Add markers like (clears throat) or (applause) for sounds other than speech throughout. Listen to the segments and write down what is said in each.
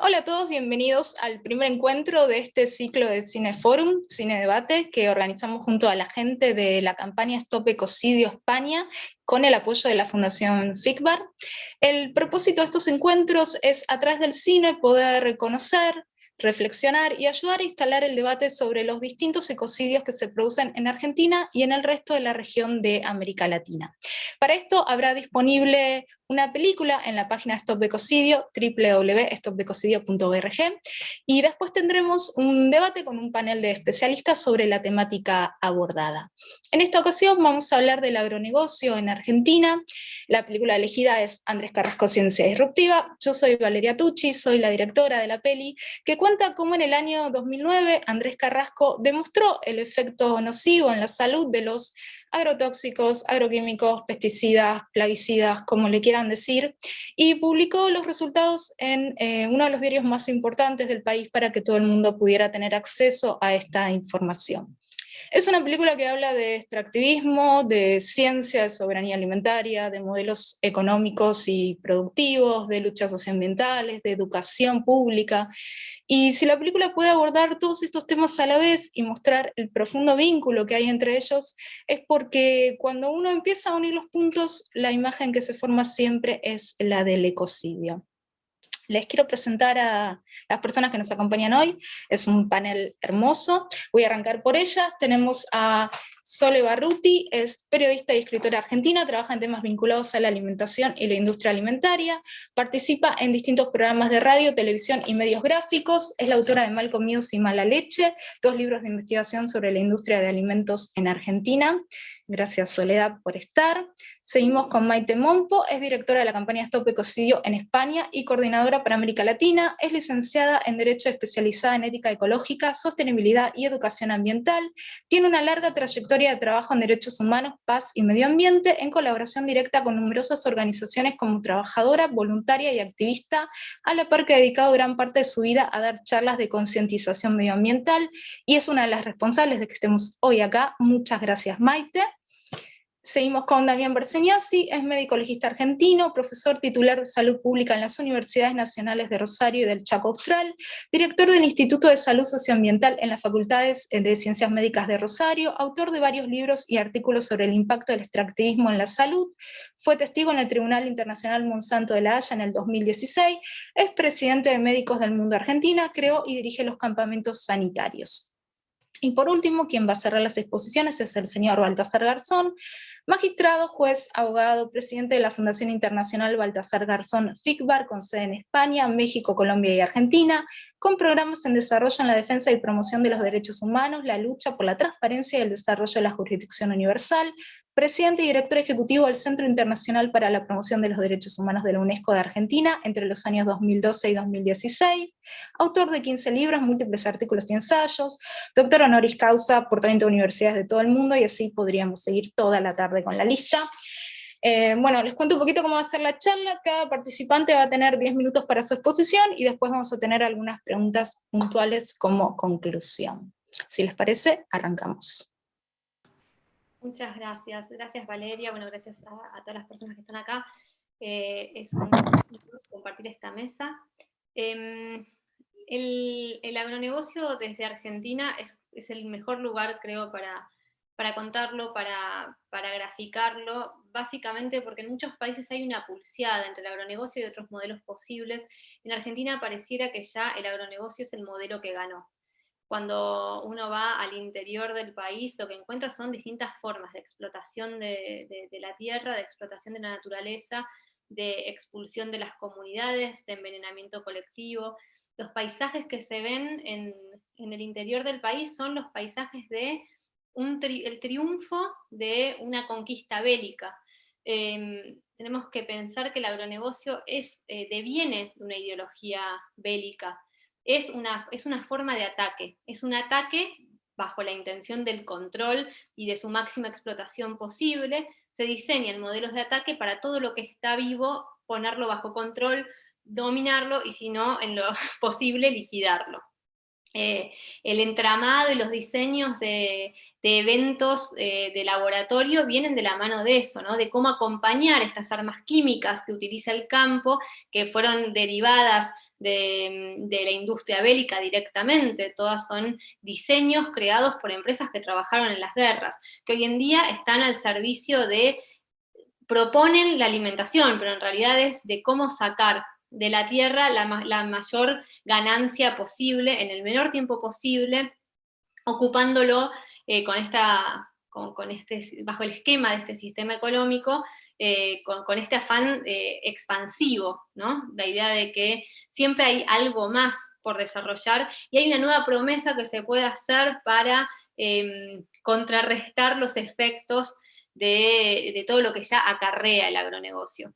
Hola a todos, bienvenidos al primer encuentro de este ciclo de Cineforum, Cine Debate, que organizamos junto a la gente de la campaña Stop Ecocidio España, con el apoyo de la Fundación FICBAR. El propósito de estos encuentros es, a través del cine, poder reconocer, reflexionar y ayudar a instalar el debate sobre los distintos ecocidios que se producen en Argentina y en el resto de la región de América Latina. Para esto habrá disponible una película en la página Stop Ecocidio, www.stopecocidio.org, y después tendremos un debate con un panel de especialistas sobre la temática abordada. En esta ocasión vamos a hablar del agronegocio en Argentina, la película elegida es Andrés Carrasco Ciencia Disruptiva, yo soy Valeria Tucci, soy la directora de la peli, que cuenta cómo en el año 2009 Andrés Carrasco demostró el efecto nocivo en la salud de los agrotóxicos, agroquímicos, pesticidas, plaguicidas, como le quieran decir, y publicó los resultados en eh, uno de los diarios más importantes del país para que todo el mundo pudiera tener acceso a esta información. Es una película que habla de extractivismo, de ciencia, de soberanía alimentaria, de modelos económicos y productivos, de luchas socioambientales, de educación pública. Y si la película puede abordar todos estos temas a la vez y mostrar el profundo vínculo que hay entre ellos, es porque cuando uno empieza a unir los puntos, la imagen que se forma siempre es la del ecocidio. Les quiero presentar a las personas que nos acompañan hoy. Es un panel hermoso. Voy a arrancar por ellas. Tenemos a Sole Barruti, es periodista y escritora argentina, trabaja en temas vinculados a la alimentación y la industria alimentaria, participa en distintos programas de radio, televisión y medios gráficos, es la autora de Malcolm News y Mala Leche, dos libros de investigación sobre la industria de alimentos en Argentina. Gracias Soledad por estar. Seguimos con Maite Mompo, es directora de la campaña Stop Ecocidio en España y coordinadora para América Latina, es licenciada en Derecho especializada en Ética Ecológica, Sostenibilidad y Educación Ambiental, tiene una larga trayectoria de trabajo en derechos humanos, paz y medio ambiente, en colaboración directa con numerosas organizaciones como trabajadora, voluntaria y activista, a la par que ha dedicado gran parte de su vida a dar charlas de concientización medioambiental, y es una de las responsables de que estemos hoy acá. Muchas gracias Maite. Seguimos con Damián Berseñasi, es médico legista argentino, profesor titular de salud pública en las Universidades Nacionales de Rosario y del Chaco Austral, director del Instituto de Salud Socioambiental en las Facultades de Ciencias Médicas de Rosario, autor de varios libros y artículos sobre el impacto del extractivismo en la salud, fue testigo en el Tribunal Internacional Monsanto de la Haya en el 2016, es presidente de Médicos del Mundo Argentina, creó y dirige los campamentos sanitarios. Y por último, quien va a cerrar las exposiciones es el señor Baltasar Garzón, magistrado, juez, abogado, presidente de la Fundación Internacional Baltasar Garzón FICBAR, con sede en España, México, Colombia y Argentina, con programas en desarrollo en la defensa y promoción de los derechos humanos, la lucha por la transparencia y el desarrollo de la jurisdicción universal, presidente y director ejecutivo del Centro Internacional para la Promoción de los Derechos Humanos de la UNESCO de Argentina entre los años 2012 y 2016, autor de 15 libros, múltiples artículos y ensayos, doctor honoris causa por 30 universidades de todo el mundo, y así podríamos seguir toda la tarde con la lista. Eh, bueno, les cuento un poquito cómo va a ser la charla. Cada participante va a tener 10 minutos para su exposición y después vamos a tener algunas preguntas puntuales como conclusión. Si les parece, arrancamos. Muchas gracias. Gracias Valeria, bueno, gracias a, todas las personas que están acá. Eh, es un honor compartir esta mesa. Em, el, agronegocio desde Argentina es, el mejor lugar, creo, para, para contarlo, para, para, graficarlo, básicamente porque en muchos países hay una pulseada entre el agronegocio y otros modelos posibles. En Argentina pareciera que ya el agronegocio es el modelo que ganó cuando uno va al interior del país, lo que encuentra son distintas formas de explotación de, la tierra, de explotación de la naturaleza, de expulsión de las comunidades, de envenenamiento colectivo. Los paisajes que se ven en, el interior del país son los paisajes de el triunfo de una conquista bélica. Em, tenemos que pensar que el agronegocio es, eh, deviene de una ideología bélica, es una, es una forma de ataque, es un ataque bajo la intención del control y de su máxima explotación posible, se diseñan modelos de ataque para todo lo que está vivo, ponerlo bajo control, dominarlo y si no, en lo (laughs) posible, liquidarlo. Eh, el entramado y los diseños de, eventos eh, de laboratorio vienen de la mano de eso, ¿no? de cómo acompañar estas armas químicas que utiliza el campo, que fueron derivadas de, de, la industria bélica directamente, todas son diseños creados por empresas que trabajaron en las guerras, que hoy en día están al servicio de, proponen la alimentación, pero en realidad es de cómo sacar de la tierra la, mayor ganancia posible, en el menor tiempo posible, ocupándolo eh, con esta, con, este, bajo el esquema de este sistema económico, eh, con, este afán eh, expansivo, ¿no? La idea de que siempre hay algo más por desarrollar, y hay una nueva promesa que se puede hacer para em, contrarrestar los efectos de, todo lo que ya acarrea el agronegocio.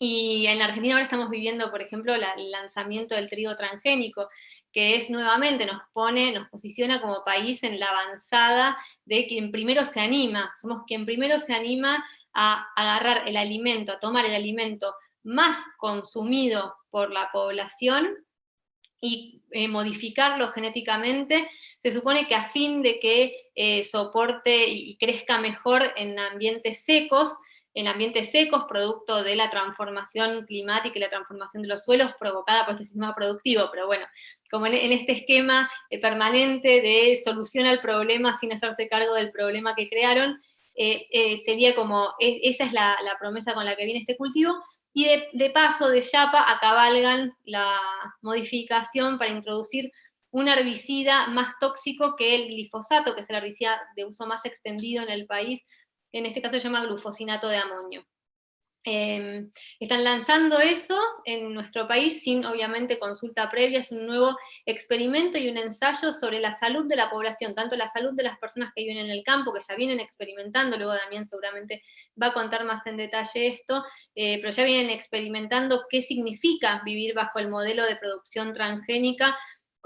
Y en Argentina ahora estamos viviendo, por ejemplo, el lanzamiento del trigo transgénico, que es nuevamente, nos pone, nos posiciona como país en la avanzada de quien primero se anima, somos quien primero se anima a agarrar el alimento, a tomar el alimento más consumido por la población y eh, modificarlo genéticamente, se supone que a fin de que eh, soporte y crezca mejor en ambientes secos, en ambientes secos, producto de la transformación climática y la transformación de los suelos provocada por este sistema productivo, pero bueno, como en, este esquema eh, permanente de solución al problema sin hacerse cargo del problema que crearon, eh, eh, sería como, e, esa es la, promesa con la que viene este cultivo, y de, paso, de Yapa, acabalgan la modificación para introducir un herbicida más tóxico que el glifosato, que es el herbicida de uso más extendido en el país, en este caso se llama glufosinato de amonio. Em, están lanzando eso en nuestro país sin obviamente consulta previa, es un nuevo experimento y un ensayo sobre la salud de la población, tanto la salud de las personas que viven en el campo, que ya vienen experimentando, luego Damián seguramente va a contar más en detalle esto, eh, pero ya vienen experimentando qué significa vivir bajo el modelo de producción transgénica,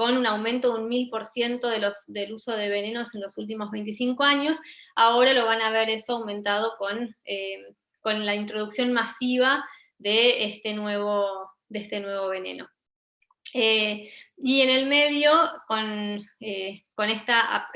con un aumento de un 1000% de del uso de venenos en los últimos 25 años, ahora lo van a ver eso aumentado con, eh, con la introducción masiva de este nuevo, de este nuevo veneno. Eh, y en el medio, con, eh, con esta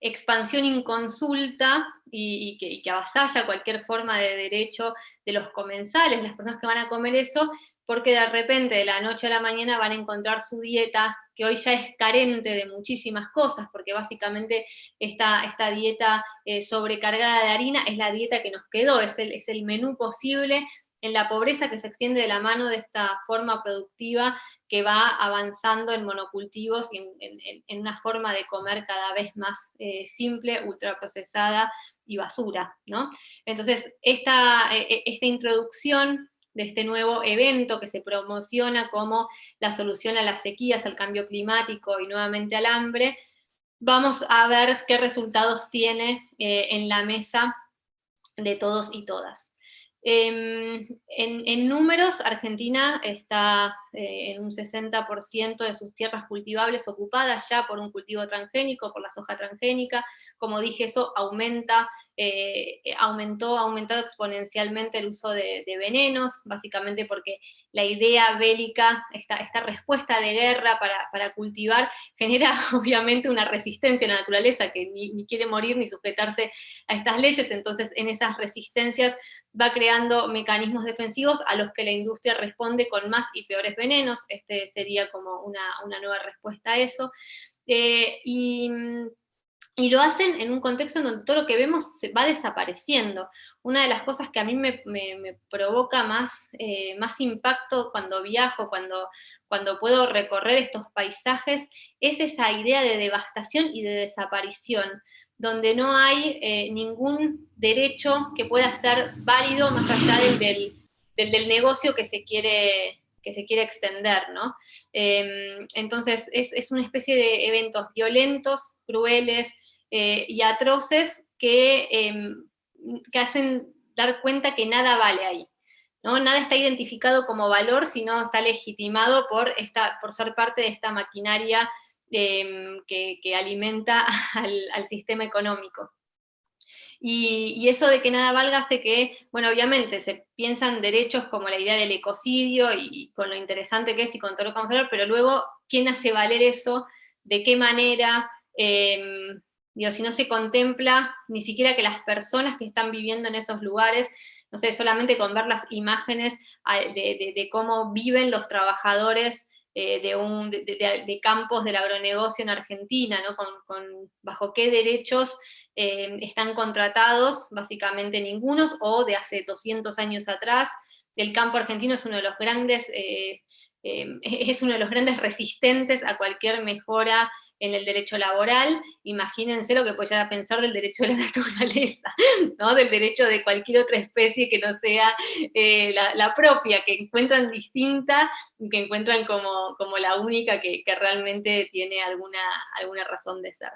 expansión inconsulta y, que, avasalla cualquier forma de derecho de los comensales, las personas que van a comer eso, porque de repente de la noche a la mañana van a encontrar su dieta, que hoy ya es carente de muchísimas cosas, porque básicamente esta, esta dieta eh, sobrecargada de harina es la dieta que nos quedó, es el, es el menú posible en la pobreza que se extiende de la mano de esta forma productiva que va avanzando en monocultivos y en, una forma de comer cada vez más eh, simple, ultraprocesada y basura. ¿no? Entonces, esta, e, e, esta introducción de este nuevo evento que se promociona como la solución a las sequías, al cambio climático y nuevamente al hambre, vamos a ver qué resultados tiene eh, en la mesa de todos y todas. Em, en, números, Argentina está eh, en un 60% de sus tierras cultivables ocupadas ya por un cultivo transgénico, por la soja transgénica. Como dije, eso aumenta, eh, aumentó, ha aumentado exponencialmente el uso de, venenos, básicamente porque la idea bélica, esta, esta respuesta de guerra para, cultivar, (laughs) genera obviamente una resistencia a la naturaleza que ni, quiere morir ni sujetarse a estas leyes, entonces en esas resistencias va creando mecanismos defensivos a los que la industria responde con más y peores venenos, este sería como una, nueva respuesta a eso, eh, y, lo hacen en un contexto en donde todo lo que vemos se va desapareciendo. Una de las cosas que a mí me, provoca más, eh, más impacto cuando viajo, cuando, cuando puedo recorrer estos paisajes, es esa idea de devastación y de desaparición donde no hay eh, ningún derecho que pueda ser válido más allá del, del, negocio que se quiere, que se quiere extender, ¿no? Em, entonces, es, una especie de eventos violentos, crueles eh, y atroces que, em, que hacen dar cuenta que nada vale ahí. ¿no? Nada está identificado como valor, sino está legitimado por, esta, por ser parte de esta maquinaria Em, que, alimenta (laughs) al, sistema económico. Y, eso de que nada valga hace que, bueno, obviamente se piensan derechos como la idea del ecocidio y, con lo interesante que es y con todo lo que vamos a hablar, pero luego quién hace valer eso, de qué manera, em, digo, si no se contempla ni siquiera que las personas que están viviendo en esos lugares, no sé, solamente con ver las imágenes de, cómo viven los trabajadores eh, de, un, de, campos del agronegocio en Argentina, ¿no? con, bajo qué derechos em, están contratados, básicamente ningunos, o de hace 200 años atrás, el campo argentino es uno de los grandes eh, (laughs) es uno de los grandes resistentes a cualquier mejora en el derecho laboral, imagínense lo que puede llegar a pensar del derecho de la (laughs) naturaleza, ¿no? del derecho de cualquier otra especie que no sea eh, la, propia, que encuentran distinta, que encuentran como, como la única que, realmente tiene alguna, alguna razón de ser.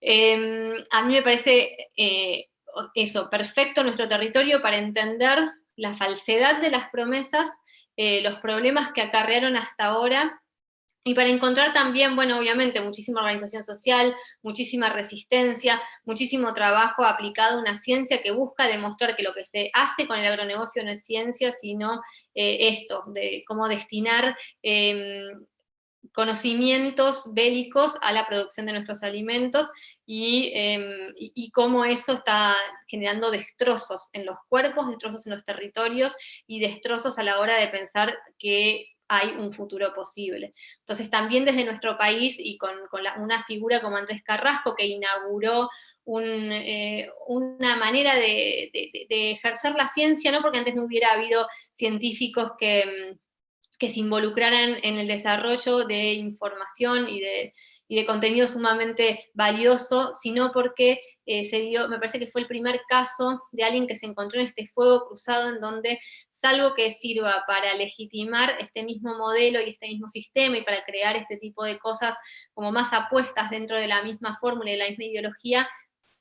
Em, a mí me parece eh, eso, perfecto nuestro territorio para entender la falsedad de las promesas eh, los problemas que acarrearon hasta ahora, y para encontrar también, bueno, obviamente, muchísima organización social, muchísima resistencia, muchísimo trabajo aplicado a una ciencia que busca demostrar que lo que se hace con el agronegocio no es ciencia, sino eh, esto, de cómo destinar em, conocimientos bélicos a la producción de nuestros alimentos em, y, cómo eso está generando destrozos en los cuerpos, destrozos en los territorios y destrozos a la hora de pensar que hay un futuro posible. Entonces también desde nuestro país y con, una figura como Andrés Carrasco que inauguró eh, una manera de, ejercer la ciencia, ¿no? porque antes no hubiera habido científicos que em, que se involucraran en el desarrollo de información y de, de contenido sumamente valioso, sino porque eh, se dio, me parece que fue el primer caso de alguien que se encontró en este fuego cruzado en donde, salvo que sirva para legitimar este mismo modelo y este mismo sistema y para crear este tipo de cosas como más apuestas dentro de la misma fórmula y de la misma ideología,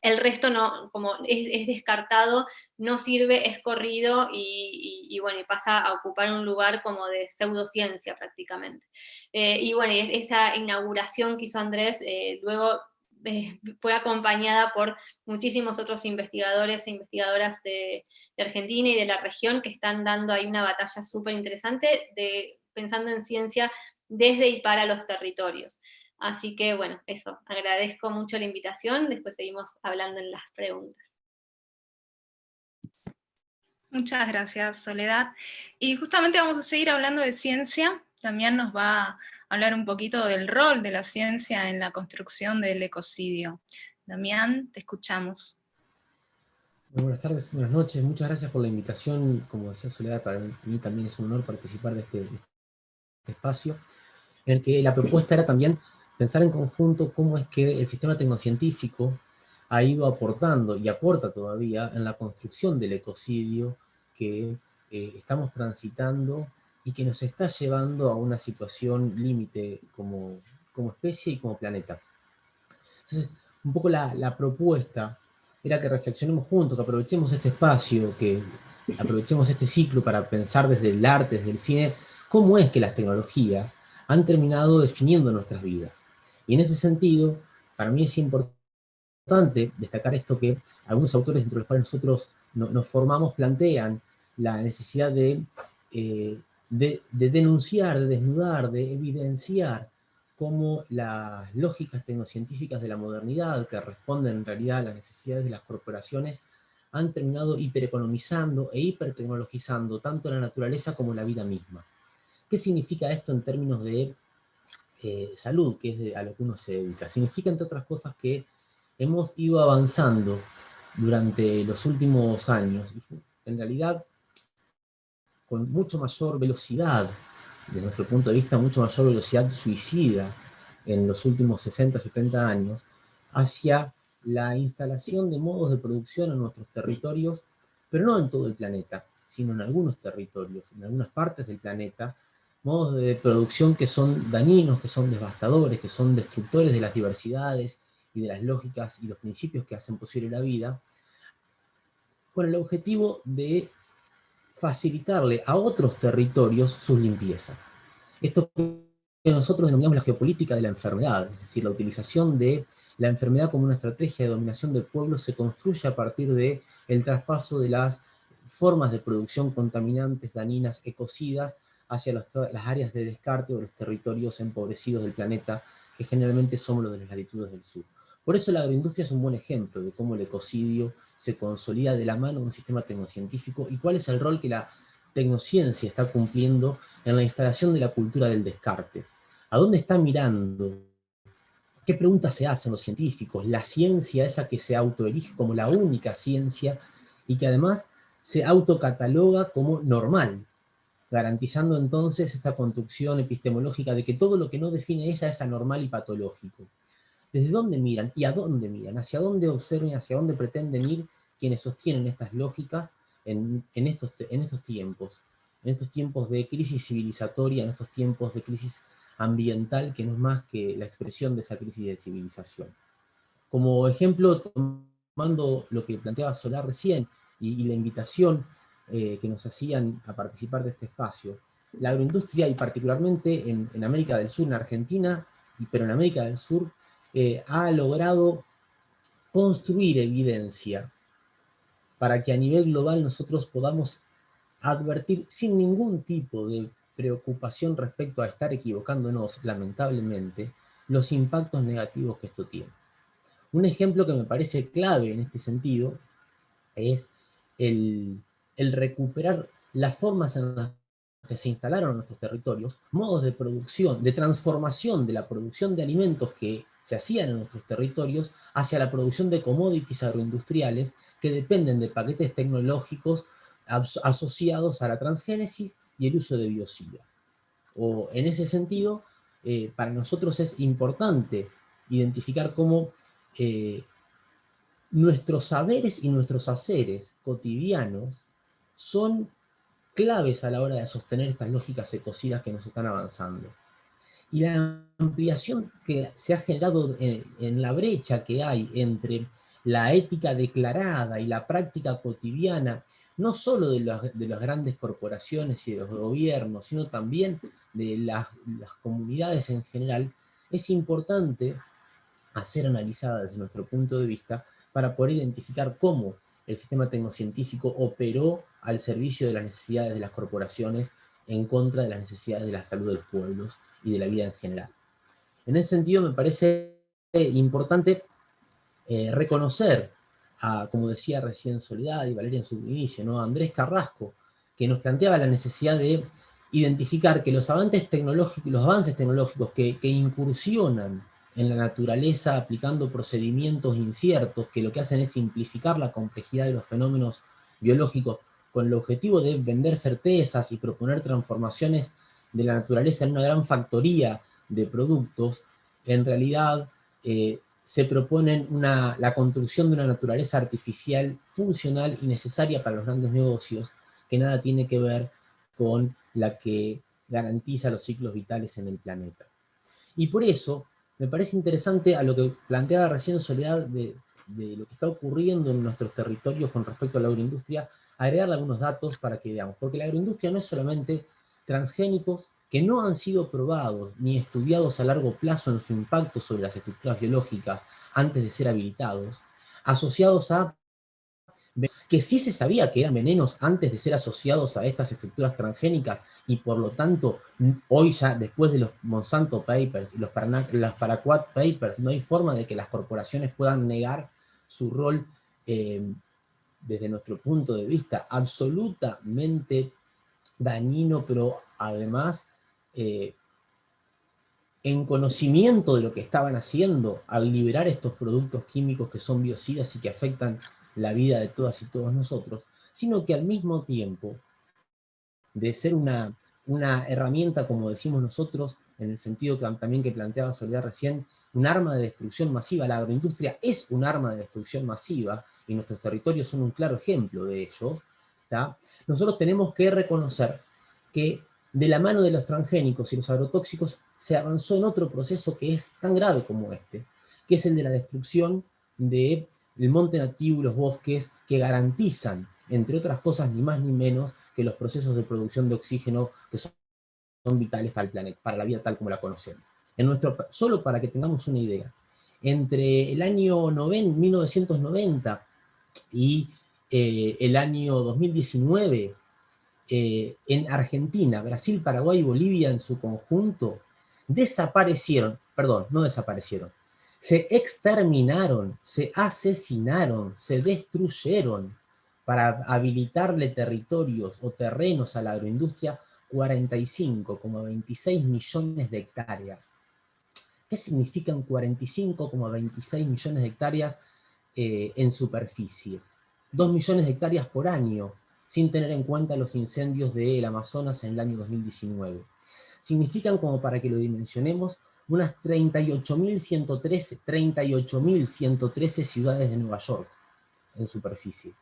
el resto no, como es, descartado, no sirve, es corrido y, bueno, pasa a ocupar un lugar como de pseudociencia prácticamente. Eh, y bueno, esa inauguración que hizo Andrés eh, luego eh, fue acompañada por muchísimos otros investigadores e investigadoras de, de, Argentina y de la región que están dando ahí una batalla súper interesante de, pensando en ciencia desde y para los territorios. Así que bueno, eso, agradezco mucho la invitación, después seguimos hablando en las preguntas. Muchas gracias, Soledad. Y justamente vamos a seguir hablando de ciencia, también nos va hablar un poquito del rol de la ciencia en la construcción del ecocidio. Damián, te escuchamos. buenas tardes, buenas noches, muchas gracias por la invitación. Como decía Soledad, para mí también es un honor participar de este, este espacio, en el que la propuesta era también pensar en conjunto cómo es que el sistema tecnocientífico ha ido aportando y aporta todavía en la construcción del ecocidio que eh, estamos transitando y que nos está llevando a una situación límite como, como especie y como planeta. Entonces, un poco la, propuesta era que reflexionemos juntos, que aprovechemos este espacio, que aprovechemos este ciclo para pensar desde el arte, desde el cine, cómo es que las tecnologías han terminado definiendo nuestras vidas. Y en ese sentido, para mí es importante destacar esto que algunos autores entre los cuales nosotros nos formamos plantean la necesidad de, eh, de, denunciar, de desnudar, de evidenciar cómo las lógicas tecnocientíficas de la modernidad, que responden en realidad a las necesidades de las corporaciones, han terminado hipereconomizando e hipertecnologizando tanto la naturaleza como la vida misma. ¿Qué significa esto en términos de eh, salud, que es a lo que uno se dedica. Significa, entre otras cosas, que hemos ido avanzando durante los últimos años, en realidad con mucho mayor velocidad, desde nuestro punto de vista, mucho mayor velocidad suicida en los últimos 60, 70 años, hacia la instalación de modos de producción en nuestros territorios, pero no en todo el planeta, sino en algunos territorios, en algunas partes del planeta, modos de producción que son dañinos, que son devastadores, que son destructores de las diversidades y de las lógicas y los principios que hacen posible la vida, con el objetivo de facilitarle a otros territorios sus limpiezas. Esto que nosotros denominamos la geopolítica de la enfermedad, es decir, la utilización de la enfermedad como una estrategia de dominación del pueblo se construye a partir de el traspaso de las formas de producción contaminantes, dañinas, ecocidas, hacia las áreas de descarte o los territorios empobrecidos del planeta, que generalmente somos los de las latitudes del sur. Por eso la agroindustria es un buen ejemplo de cómo el ecocidio se consolida de la mano de un sistema tecnocientífico y cuál es el rol que la tecnociencia está cumpliendo en la instalación de la cultura del descarte. ¿A dónde está mirando? ¿Qué preguntas se hacen los científicos? La ciencia, esa que se autoelige como la única ciencia y que además se autocataloga como normal, garantizando entonces esta construcción epistemológica de que todo lo que no define ella es anormal y patológico. ¿Desde dónde miran y a dónde miran? ¿Hacia dónde observan y hacia dónde pretenden ir quienes sostienen estas lógicas en, estos, en estos tiempos? En estos tiempos de crisis civilizatoria, en estos tiempos de crisis ambiental, que no es más que la expresión de esa crisis de civilización. Como ejemplo, tomando lo que planteaba Solar recién, y, la invitación eh, que nos hacían a participar de este espacio, la agroindustria, y particularmente en, América del Sur, en Argentina, pero en América del Sur, ha logrado construir evidencia para que a nivel global nosotros podamos advertir sin ningún tipo de preocupación respecto a estar equivocándonos, lamentablemente, los impactos negativos que esto tiene. Un ejemplo que me parece clave en este sentido es el, recuperar las formas en las que se instalaron nuestros territorios, modos de producción, de transformación de la producción de alimentos que se hacían en nuestros territorios hacia la producción de commodities agroindustriales que dependen de paquetes tecnológicos asociados a la transgénesis y el uso de biocidas. O en ese sentido, eh, para nosotros es importante identificar cómo eh, nuestros saberes y nuestros haceres cotidianos son claves a la hora de sostener estas lógicas ecocidas que nos están avanzando. Y la ampliación que se ha generado en, la brecha que hay entre la ética declarada y la práctica cotidiana, no solo de, las grandes corporaciones y de los gobiernos, sino también de las, las comunidades en general, es importante hacer analizada desde nuestro punto de vista para poder identificar cómo el sistema tecnocientífico operó al servicio de las necesidades de las corporaciones en contra de las necesidades de la salud de los pueblos y de la vida en general. En ese sentido me parece importante eh, reconocer, a, como decía recién Soledad y Valeria en su inicio, ¿no? a Andrés Carrasco, que nos planteaba la necesidad de identificar que los avances tecnológicos, los avances tecnológicos que, que incursionan en la naturaleza aplicando procedimientos inciertos que lo que hacen es simplificar la complejidad de los fenómenos biológicos con el objetivo de vender certezas y proponer transformaciones de la naturaleza en una gran factoría de productos, en realidad eh, se proponen una, la construcción de una naturaleza artificial funcional y necesaria para los grandes negocios, que nada tiene que ver con la que garantiza los ciclos vitales en el planeta. Y por eso, me parece interesante a lo que planteaba recién Soledad de, lo que está ocurriendo en nuestros territorios con respecto a la agroindustria, agregarle algunos datos para que veamos, porque la agroindustria no es solamente transgénicos que no han sido probados ni estudiados a largo plazo en su impacto sobre las estructuras biológicas antes de ser habilitados, asociados a que sí se sabía que eran venenos antes de ser asociados a estas estructuras transgénicas, y por lo tanto, hoy ya, después de los Monsanto Papers y los, Paraquat Papers, no hay forma de que las corporaciones puedan negar su rol, eh, desde nuestro punto de vista, absolutamente dañino, pero además eh, en conocimiento de lo que estaban haciendo al liberar estos productos químicos que son biocidas y que afectan la vida de todas y todos nosotros, sino que al mismo tiempo de ser una, una herramienta, como decimos nosotros, en el sentido también que planteaba Soledad recién, un arma de destrucción masiva. La agroindustria es un arma de destrucción masiva, y nuestros territorios son un claro ejemplo de ellos. Nosotros tenemos que reconocer que de la mano de los transgénicos y los agrotóxicos se avanzó en otro proceso que es tan grave como este, que es el de la destrucción de el monte nativo y los bosques que garantizan, entre otras cosas, ni más ni menos, que los procesos de producción de oxígeno que son, vitales para el planeta, para la vida tal como la conocemos. En nuestro, solo para que tengamos una idea, entre el año 1990 y eh, el año 2019, eh, en Argentina, Brasil, Paraguay y Bolivia en su conjunto, desaparecieron, perdón, no desaparecieron, se exterminaron, se asesinaron, se destruyeron para habilitarle territorios o terrenos a la agroindustria 45,26 millones de hectáreas. ¿Qué significan 45,26 millones de hectáreas eh, en superficie? 2 millones de hectáreas por año, sin tener en cuenta los incendios del Amazonas en el año 2019. Significan, como para que lo dimensionemos, unas 38.113 38 ciudades de Nueva York en superficie.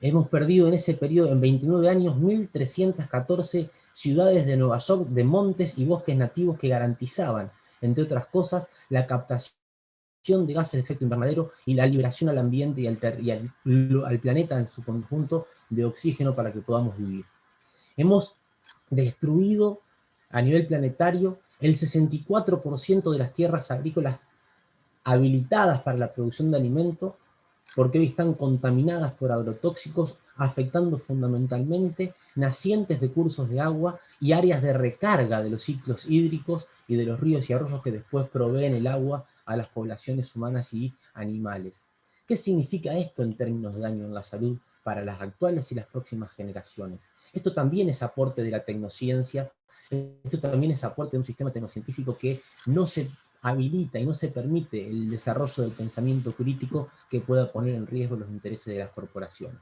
Hemos perdido en ese periodo, en 29 años, 1.314 ciudades de Nueva York de montes y bosques nativos que garantizaban, entre otras cosas, la captación de gases de efecto invernadero y la liberación al ambiente y, al, planeta en su conjunto de oxígeno para que podamos vivir. Hemos destruido a nivel planetario el 64% de las tierras agrícolas habilitadas para la producción de alimentos, porque hoy están contaminadas por agrotóxicos, afectando fundamentalmente nacientes de cursos de agua y áreas de recarga de los ciclos hídricos y de los ríos y arroyos que después proveen el agua a las poblaciones humanas y animales. ¿Qué significa esto en términos de daño en la salud para las actuales y las próximas generaciones? Esto también es aporte de la tecnociencia, esto también es aporte de un sistema tecnocientífico que no se habilita y no se permite el desarrollo del pensamiento crítico que pueda poner en riesgo los intereses de las corporaciones.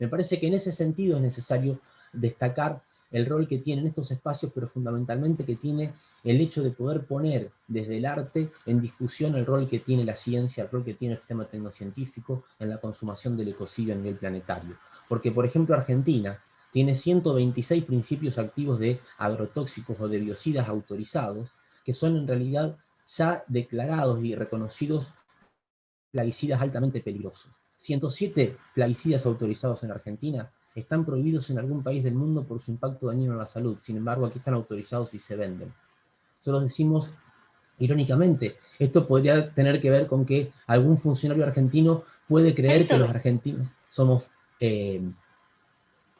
Me parece que en ese sentido es necesario destacar el rol que tienen estos espacios, pero fundamentalmente que tiene el hecho de poder poner desde el arte en discusión el rol que tiene la ciencia, el rol que tiene el sistema tecnocientífico en la consumación del ecocidio a nivel planetario. Porque, por ejemplo, Argentina tiene 126 principios activos de agrotóxicos o de biocidas autorizados, que son en realidad ya declarados y reconocidos plaguicidas altamente peligrosos. 107 plaguicidas autorizados en Argentina están prohibidos en algún país del mundo por su impacto dañino en la salud, sin embargo aquí están autorizados y se venden. Solo decimos irónicamente, esto podría tener que ver con que algún funcionario argentino puede creer que los argentinos somos eh,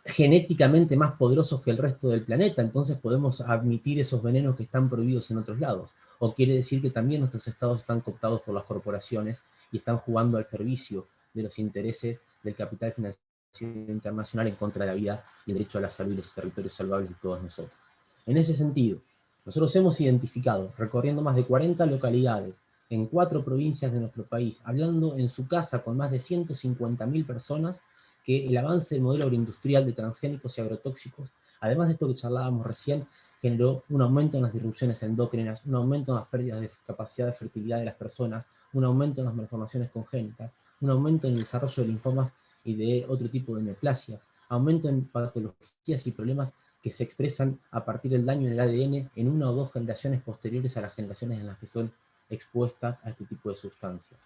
genéticamente más poderosos que el resto del planeta, entonces podemos admitir esos venenos que están prohibidos en otros lados. O quiere decir que también nuestros estados están cooptados por las corporaciones y están jugando al servicio de los intereses del capital financiero internacional en contra de la vida y el derecho a la salud y los territorios salvables de todos nosotros. En ese sentido, nosotros hemos identificado, recorriendo más de 40 localidades, en cuatro provincias de nuestro país, hablando en su casa con más de 150.000 personas, que el avance del modelo agroindustrial de transgénicos y agrotóxicos, además de esto que charlábamos recién, generó un aumento en las disrupciones endócrinas, un aumento en las pérdidas de capacidad de fertilidad de las personas, un aumento en las malformaciones congénitas, un aumento en el desarrollo de linfomas y de otro tipo de neoplasias, aumento en patologías y problemas que se expresan a partir del daño en el ADN en una o dos generaciones posteriores a las generaciones en las que son expuestas a este tipo de sustancias.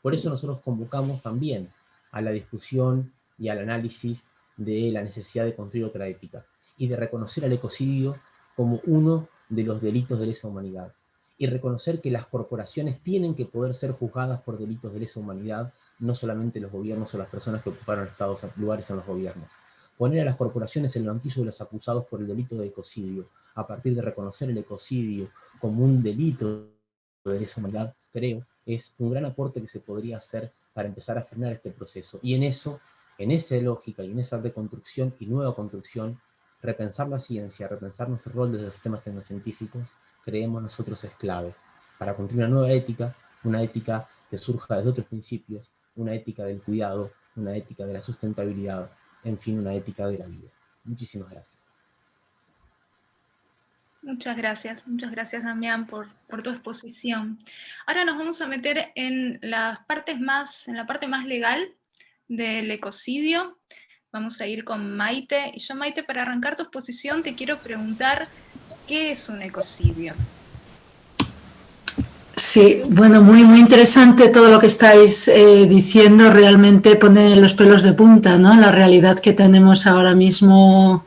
Por eso nosotros convocamos también a la discusión y al análisis de la necesidad de construir otra ética, y de reconocer al ecocidio como uno de los delitos de lesa humanidad, y reconocer que las corporaciones tienen que poder ser juzgadas por delitos de lesa humanidad, no solamente los gobiernos o las personas que ocuparon estados, lugares en los gobiernos. Poner a las corporaciones en el banquillo de los acusados por el delito de ecocidio, a partir de reconocer el ecocidio como un delito de lesa humanidad, creo, es un gran aporte que se podría hacer para empezar a frenar este proceso. Y en eso en esa lógica y en esa reconstrucción y nueva construcción, repensar la ciencia, repensar nuestro rol desde los sistemas tecnocientíficos, creemos nosotros es clave para construir una nueva ética, una ética que surja desde otros principios, una ética del cuidado, una ética de la sustentabilidad, en fin, una ética de la vida. Muchísimas gracias. Muchas gracias, muchas gracias Damián por, por, tu exposición. Ahora nos vamos a meter en las partes más, en la parte más legal del ecocidio. Vamos a ir con Maite. Y yo, Maite, para arrancar tu exposición te quiero preguntar, ¿qué es un ecocidio? Sí, bueno, muy, muy interesante todo lo que estáis eh, diciendo, realmente pone los pelos de punta, ¿no? La realidad que tenemos ahora mismo,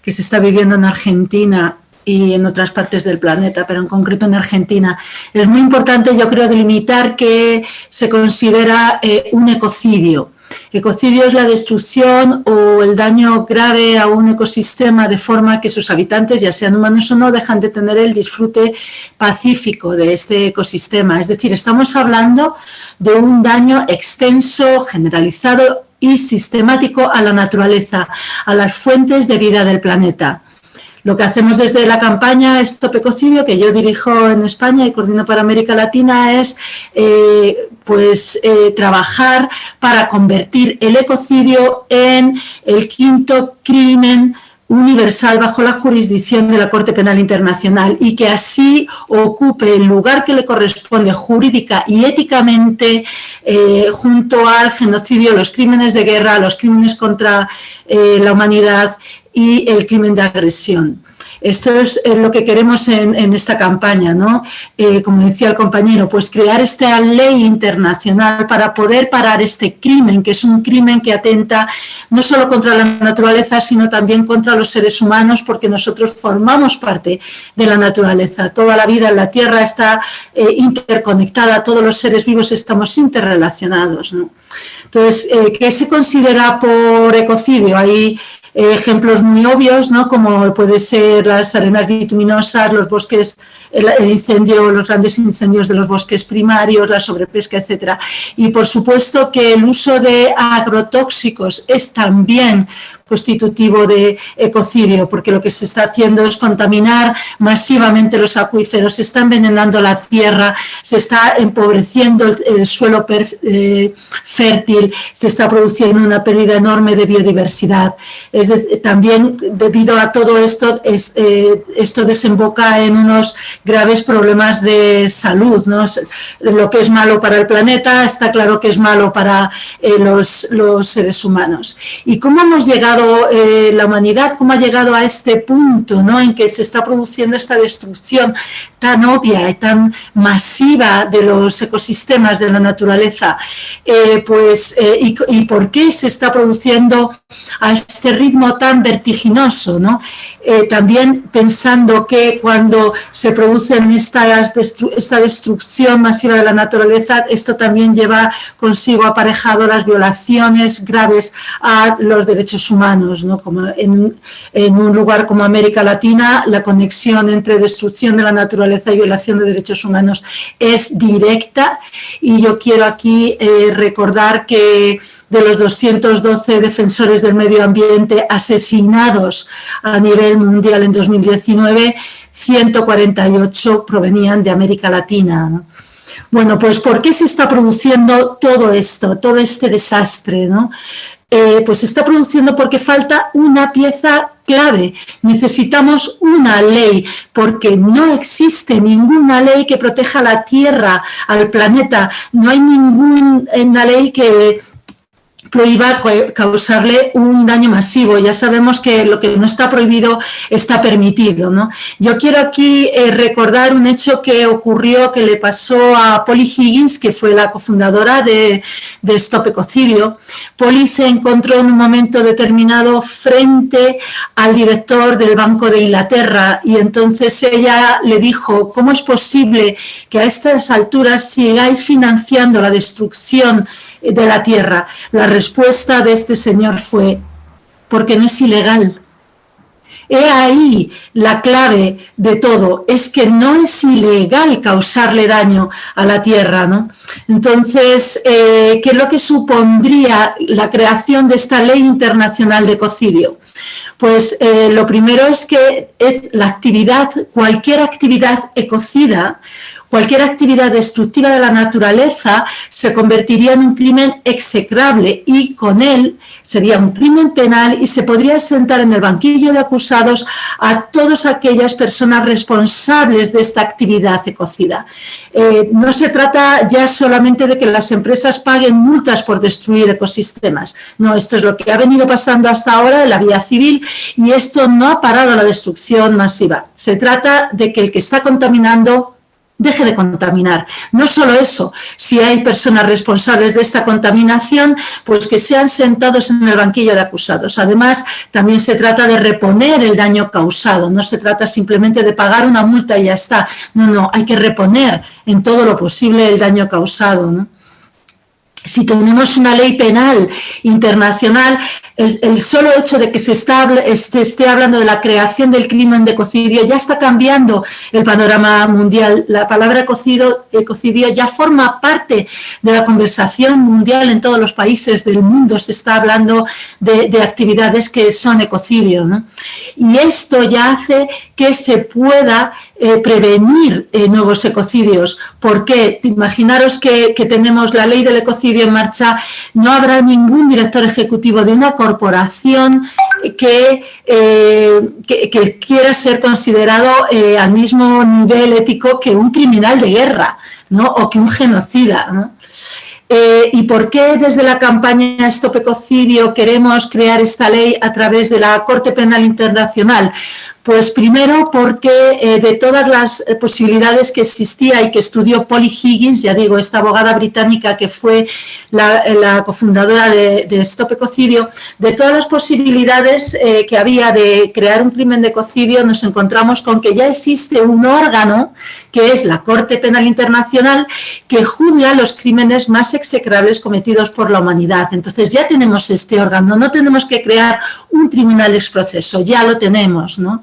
que se está viviendo en Argentina y en otras partes del planeta, pero en concreto en Argentina. Es muy importante, yo creo, delimitar que se considera eh, un ecocidio. Ecocidio es la destrucción o el daño grave a un ecosistema de forma que sus habitantes, ya sean humanos o no, dejan de tener el disfrute pacífico de este ecosistema. Es decir, estamos hablando de un daño extenso, generalizado y sistemático a la naturaleza, a las fuentes de vida del planeta. Lo que hacemos desde la campaña Stop Ecocidio, que yo dirijo en España y coordino para América Latina, es eh, pues, eh, trabajar para convertir el ecocidio en el quinto crimen universal bajo la jurisdicción de la Corte Penal Internacional y que así ocupe el lugar que le corresponde jurídica y éticamente eh, junto al genocidio, los crímenes de guerra, los crímenes contra la humanidad y el crimen de agresión. Esto es lo que queremos en, esta campaña, ¿no? Eh, como decía el compañero, pues crear esta ley internacional para poder parar este crimen, que es un crimen que atenta no solo contra la naturaleza, sino también contra los seres humanos, porque nosotros formamos parte de la naturaleza. Toda la vida en la Tierra está eh, interconectada, todos los seres vivos estamos interrelacionados, ¿no? Entonces, eh, ¿qué se considera por ecocidio? Hay ejemplos muy obvios, ¿no? como puede ser las arenas bituminosas, los bosques, el, incendio, los grandes incendios de los bosques primarios, la sobrepesca, etcétera. Y por supuesto que el uso de agrotóxicos es también constitutivo de ecocidio, porque lo que se está haciendo es contaminar masivamente los acuíferos, se está envenenando la tierra, se está empobreciendo el, suelo eh, fértil, se está produciendo una pérdida enorme de biodiversidad. Es también debido a todo esto, eh, esto desemboca en unos graves problemas de salud. Lo que es malo para el planeta está claro que es malo para eh, los seres humanos. ¿Y cómo hemos llegado eh, la humanidad, cómo ha llegado a este punto ¿no? en que se está produciendo esta destrucción tan obvia y tan masiva de los ecosistemas de la naturaleza, eh, pues, eh, y, por qué se está produciendo a este ritmo tan vertiginoso, ¿no? también pensando que cuando se produce esta, esta destrucción masiva de la naturaleza, esto también lleva consigo aparejado las violaciones graves a los derechos humanos como en, un lugar como América Latina, la conexión entre destrucción de la naturaleza y violación de derechos humanos es directa y yo quiero aquí eh, recordar que de los 212 defensores del medio ambiente asesinados a nivel mundial en 2019, 148 provenían de América Latina. Bueno, pues ¿por qué se está produciendo todo esto, todo este desastre? ¿no? Eh, pues está produciendo porque falta una pieza clave. Necesitamos una ley, porque no existe ninguna ley que proteja la Tierra, al planeta. No hay ninguna ley que prohíba causarle un daño masivo. Ya sabemos que lo que no está prohibido está permitido. ¿no? Yo quiero aquí eh, recordar un hecho que ocurrió, que le pasó a Polly Higgins, que fue la cofundadora de, de Stop Ecocidio. Polly se encontró en un momento determinado frente al director del Banco de Inglaterra y entonces ella le dijo, ¿cómo es posible que a estas alturas sigáis financiando la destrucción de la tierra. La respuesta de este señor fue, porque no es ilegal. He ahí la clave de todo, es que no es ilegal causarle daño a la tierra. ¿no? Entonces, eh, ¿qué es lo que supondría la creación de esta ley internacional de ecocidio? Pues eh, lo primero es que es la actividad, cualquier actividad ecocida Cualquier actividad destructiva de la naturaleza se convertiría en un crimen execrable y con él sería un crimen penal y se podría sentar en el banquillo de acusados a todas aquellas personas responsables de esta actividad ecocida. Eh, no se trata ya solamente de que las empresas paguen multas por destruir ecosistemas. No, esto es lo que ha venido pasando hasta ahora en la vía civil y esto no ha parado la destrucción masiva. Se trata de que el que está contaminando deje de contaminar. No solo eso, si hay personas responsables de esta contaminación, pues que sean sentados en el banquillo de acusados. Además, también se trata de reponer el daño causado, no se trata simplemente de pagar una multa y ya está. No, no, hay que reponer en todo lo posible el daño causado. Si tenemos una ley penal internacional, el, solo hecho de que se, esté hablando de la creación del crimen de ecocidio ya está cambiando el panorama mundial. La palabra ecocidio, ecocidio ya forma parte de la conversación mundial en todos los países del mundo. Se está hablando de, actividades que son ecocidio. Y esto ya hace que se pueda eh, prevenir eh, nuevos ecocidios. ¿Por qué? Imaginaros que, tenemos la ley del ecocidio en marcha, no habrá ningún director ejecutivo de una corporación que, eh, que, quiera ser considerado al mismo nivel ético que un criminal de guerra ¿no? o que un genocida. ¿Y por qué desde la campaña Stop Ecocidio queremos crear esta ley a través de la Corte Penal Internacional? Pues primero porque eh, de todas las eh, posibilidades que existía y que estudió Polly Higgins, ya digo, esta abogada británica que fue la, eh, cofundadora de, Stop Ecocidio, de todas las posibilidades que había de crear un crimen de ecocidio, nos encontramos con que ya existe un órgano, que es la Corte Penal Internacional, que juzga los crímenes más execrables cometidos por la humanidad. Entonces ya tenemos este órgano, no tenemos que crear un tribunal de proceso, ya lo tenemos, ¿no?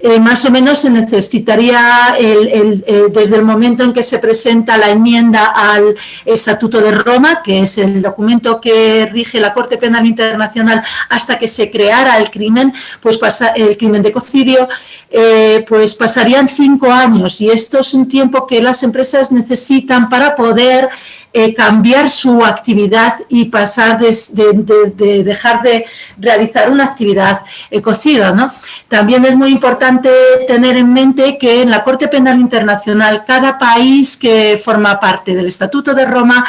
Eh, más o menos se necesitaría eh, desde el momento en que se presenta la enmienda al Estatuto de Roma, que es el documento que rige la Corte Penal Internacional, hasta que se creara el crimen, pues pasa, el crimen de ecocidio, eh, pues pasarían cinco años. Y esto es un tiempo que las empresas necesitan para poder eh, cambiar su actividad y pasar de, dejar de realizar una actividad ecocida. ¿no? También es muy importante tener en mente que en la Corte Penal Internacional cada país que forma parte del Estatuto de Roma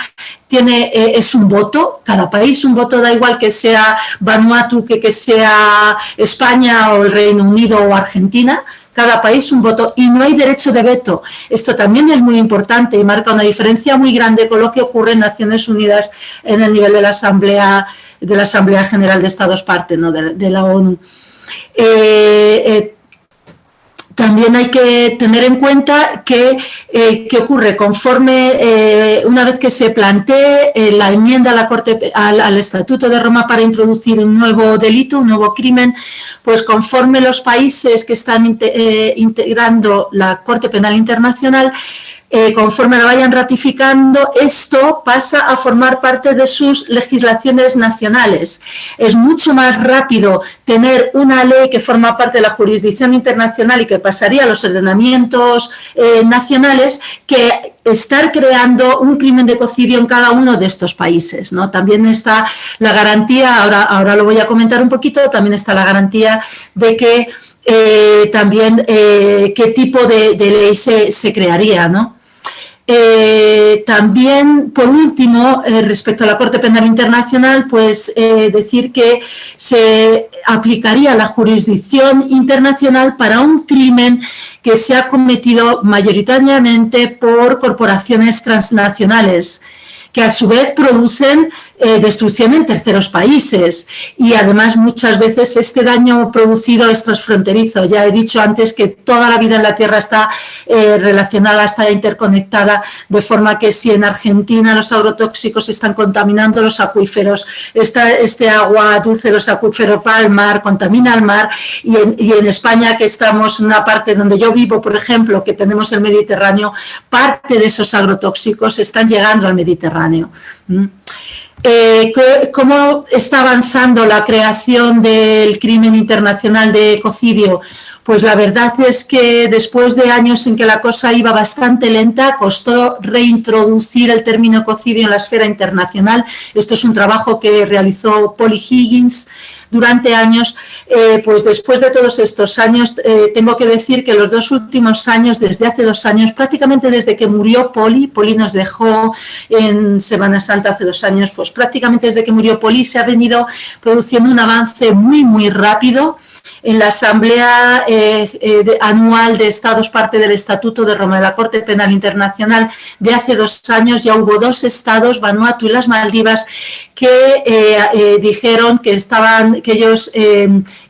tiene, eh, es un voto, cada país un voto, da igual que sea Vanuatu, que, que sea España o el Reino Unido o Argentina, cada país un voto y no hay derecho de veto. Esto también es muy importante y marca una diferencia muy grande con lo que ocurre en Naciones Unidas en el nivel de la Asamblea, de la Asamblea General de Estados parte ¿no? de, la ONU. Eh, eh, también hay que tener en cuenta que, eh, ocurre conforme, eh, una vez que se plantee eh, la enmienda a la Corte, al, Estatuto de Roma para introducir un nuevo delito, un nuevo crimen, pues conforme los países que están integrando la Corte Penal Internacional eh, conforme lo vayan ratificando, esto pasa a formar parte de sus legislaciones nacionales. Es mucho más rápido tener una ley que forma parte de la jurisdicción internacional y que pasaría a los ordenamientos eh, nacionales que estar creando un crimen de ecocidio en cada uno de estos países. ¿no? También está la garantía, ahora, ahora lo voy a comentar un poquito, también está la garantía de que eh, también qué tipo de, ley se, se crearía, ¿no? Eh, también, por último, eh, respecto a la Corte Penal Internacional, pues eh, decir que se aplicaría la jurisdicción internacional para un crimen que se ha cometido mayoritariamente por corporaciones transnacionales, que a su vez producen eh, destrucción en terceros países y además muchas veces este daño producido es transfronterizo. Ya he dicho antes que toda la vida en la Tierra está eh, relacionada, está interconectada, de forma que si en Argentina los agrotóxicos están contaminando los acuíferos, este agua dulce los acuíferos va al mar, contamina al mar y en, España que estamos en una parte donde yo vivo, por ejemplo, que tenemos el Mediterráneo, parte de esos agrotóxicos están llegando al Mediterráneo. Eh, ¿Cómo está avanzando la creación del crimen internacional de ecocidio? Pues la verdad es que después de años en que la cosa iba bastante lenta, costó reintroducir el término ecocidio en la esfera internacional. Esto es un trabajo que realizó Polly Higgins durante años. Eh, pues después de todos estos años, eh, tengo que decir que los dos últimos años, desde hace dos años, prácticamente desde que murió Polly, Polly nos dejó en Semana Santa hace dos años, pues prácticamente desde que murió Polly se ha venido produciendo un avance muy, muy rápido en la Asamblea eh, eh, Anual de Estados, parte del Estatuto de Roma de la Corte Penal Internacional de hace dos años, ya hubo dos estados, Vanuatu y las Maldivas, que eh, dijeron que, estaban, que ellos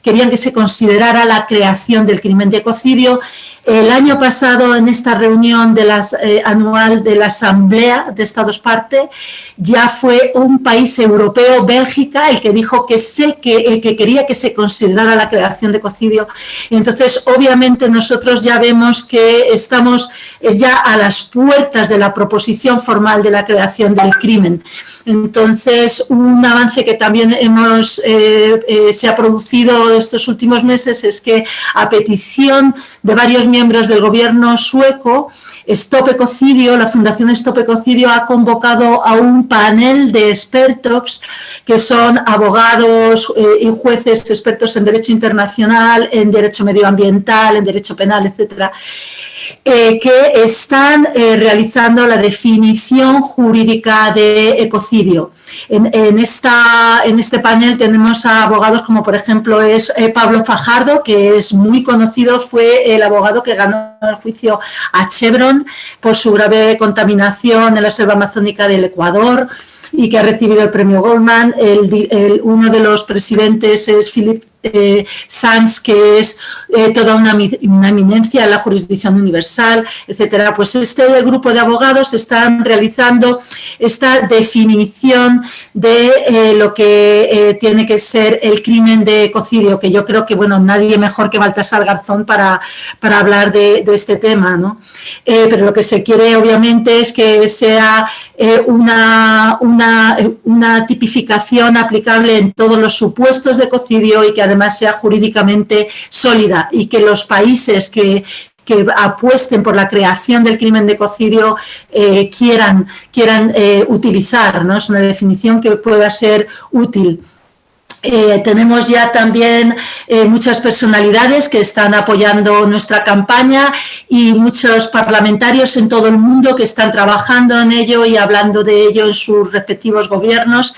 querían que se considerara la creación del crimen de ecocidio El año pasado, en esta reunión de las, eh, anual de la Asamblea de Estados Parte, ya fue un país europeo, Bélgica, el que dijo que, sé que, que quería que se considerara la creación de cocidio. Entonces, obviamente, nosotros ya vemos que estamos ya a las puertas de la proposición formal de la creación del crimen. Entonces, un avance que también hemos, eh, eh, se ha producido estos últimos meses es que a petición de varios miembros del gobierno sueco, Stop Ecocidio, la Fundación Stop Ecocidio ha convocado a un panel de expertos que son abogados eh, y jueces expertos en derecho internacional, en derecho medioambiental, en derecho penal, etcétera, eh, que están eh, realizando la definición jurídica de ecocidio. En, esta, en este panel tenemos a abogados como por ejemplo es eh, Pablo Fajardo, que es muy conocido, fue el abogado que ganó el juicio a Chevron por su grave contaminación en la selva amazónica del Ecuador, y que ha recibido el premio Goldman. El, uno de los presidentes es Philip eh, Sanz, que es eh, toda una, eminencia en la jurisdicción universal, etcétera. Pues este grupo de abogados están realizando esta definición de eh, lo que tiene que ser el crimen de ecocidio, que yo creo que, bueno, nadie mejor que Baltasar Garzón para, para hablar de, este tema, ¿no? pero lo que se quiere, obviamente, es que sea una, una, una tipificación aplicable en todos los supuestos de ecocidio y que además sea jurídicamente sólida y que los países que, apuesten por la creación del crimen de ecocidio eh, quieran, quieran eh, utilizar, ¿no? es una definición que pueda ser útil. Eh, tenemos ya también eh, muchas personalidades que están apoyando nuestra campaña y muchos parlamentarios en todo el mundo que están trabajando en ello y hablando de ello en sus respectivos gobiernos,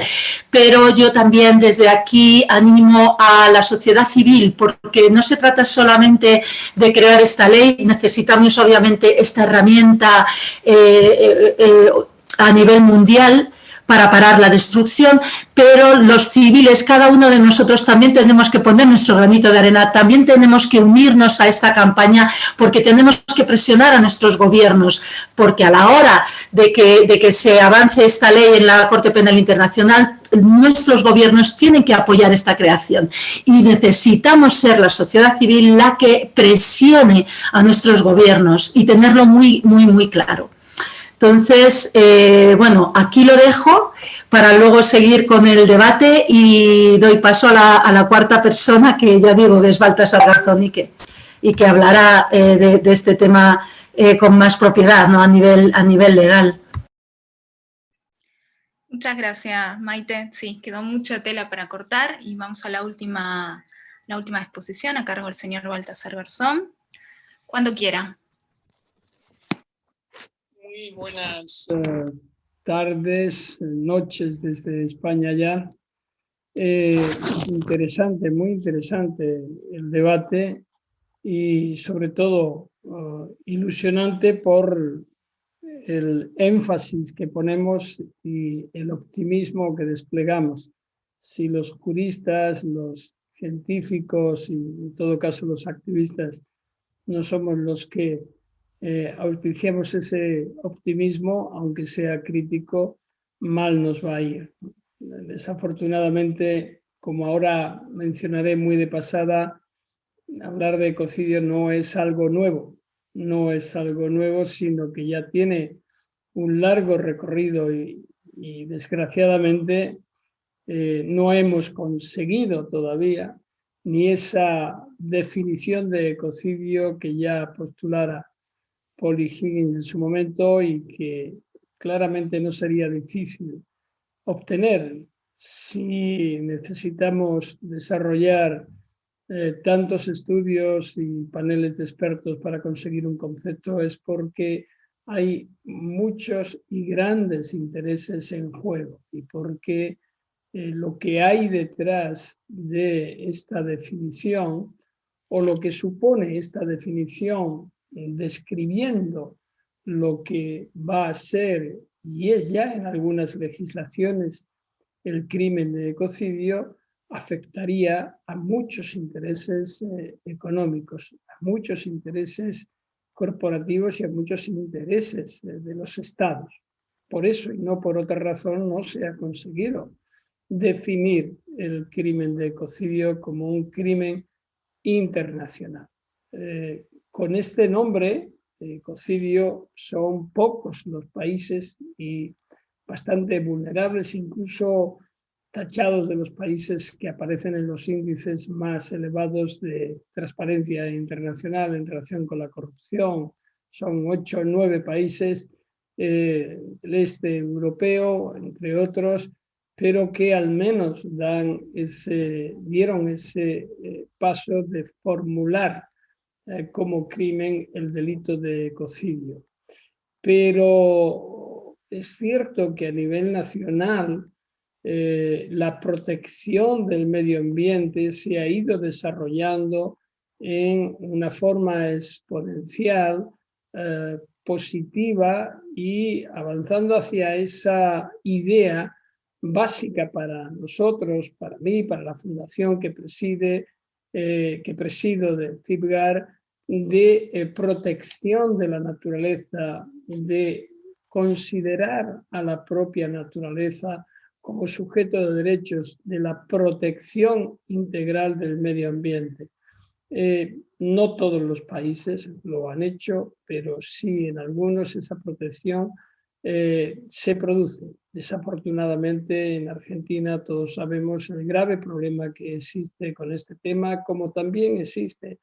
pero yo también desde aquí animo a la sociedad civil porque no se trata solamente de crear esta ley, necesitamos obviamente esta herramienta eh, a nivel mundial, para parar la destrucción, pero los civiles, cada uno de nosotros también tenemos que poner nuestro granito de arena, también tenemos que unirnos a esta campaña porque tenemos que presionar a nuestros gobiernos, porque a la hora de que, de que se avance esta ley en la Corte Penal Internacional, nuestros gobiernos tienen que apoyar esta creación y necesitamos ser la sociedad civil la que presione a nuestros gobiernos y tenerlo muy, muy, muy claro. Entonces, eh, bueno, aquí lo dejo para luego seguir con el debate y doy paso a la, cuarta persona que ya digo que es Baltasar Garzón y que, hablará eh, de, este tema eh, con más propiedad ¿no? a, nivel, a nivel legal. Muchas gracias, Maite. Sí, quedó mucha tela para cortar y vamos a la última, la última exposición a cargo del señor Baltasar Garzón. Cuando quiera muy buenas eh, tardes, noches desde España ya. Eh, interesante, muy interesante el debate y sobre todo eh, ilusionante por el énfasis que ponemos y el optimismo que desplegamos. Si los juristas, los científicos y en todo caso los activistas no somos los que eh, auspiciamos ese optimismo, aunque sea crítico, mal nos va a ir. Desafortunadamente, como ahora mencionaré muy de pasada, hablar de ecocidio no es algo nuevo, no es algo nuevo, sino que ya tiene un largo recorrido y, desgraciadamente eh, no hemos conseguido todavía ni esa definición de ecocidio que ya postulara Higgins en su momento y que claramente no sería difícil obtener. Si necesitamos desarrollar eh, tantos estudios y paneles de expertos para conseguir un concepto es porque hay muchos y grandes intereses en juego y porque eh, lo que hay detrás de esta definición o lo que supone esta definición describiendo lo que va a ser, y es ya en algunas legislaciones, el crimen de ecocidio, afectaría a muchos intereses eh, económicos, a muchos intereses corporativos y a muchos intereses de los estados. Por eso y no por otra razón no se ha conseguido definir el crimen de ecocidio como un crimen internacional. Eh, con este nombre, ecocidio, son pocos los países y bastante vulnerables, incluso tachados de los países que aparecen en los índices más elevados de transparencia internacional en relación con la corrupción. Son ocho o nueve países eh, el este europeo, entre otros, pero que al menos dieron ese eh, paso de formular eh, como crimen el delito de ecocidio. Pero es cierto que a nivel nacional la protección del medio ambiente se ha ido desarrollando en una forma exponencial positiva y avanzando hacia esa idea básica para nosotros, para mí, para la fundación que preside, eh, que presido de FIBGAR, de eh, protección de la naturaleza, de considerar a la propia naturaleza como sujeto de derechos de la protección integral del medio ambiente. Eh, no todos los países lo han hecho, pero sí en algunos esa protección eh, se produce. Desafortunadamente en Argentina todos sabemos el grave problema que existe con este tema, como también existe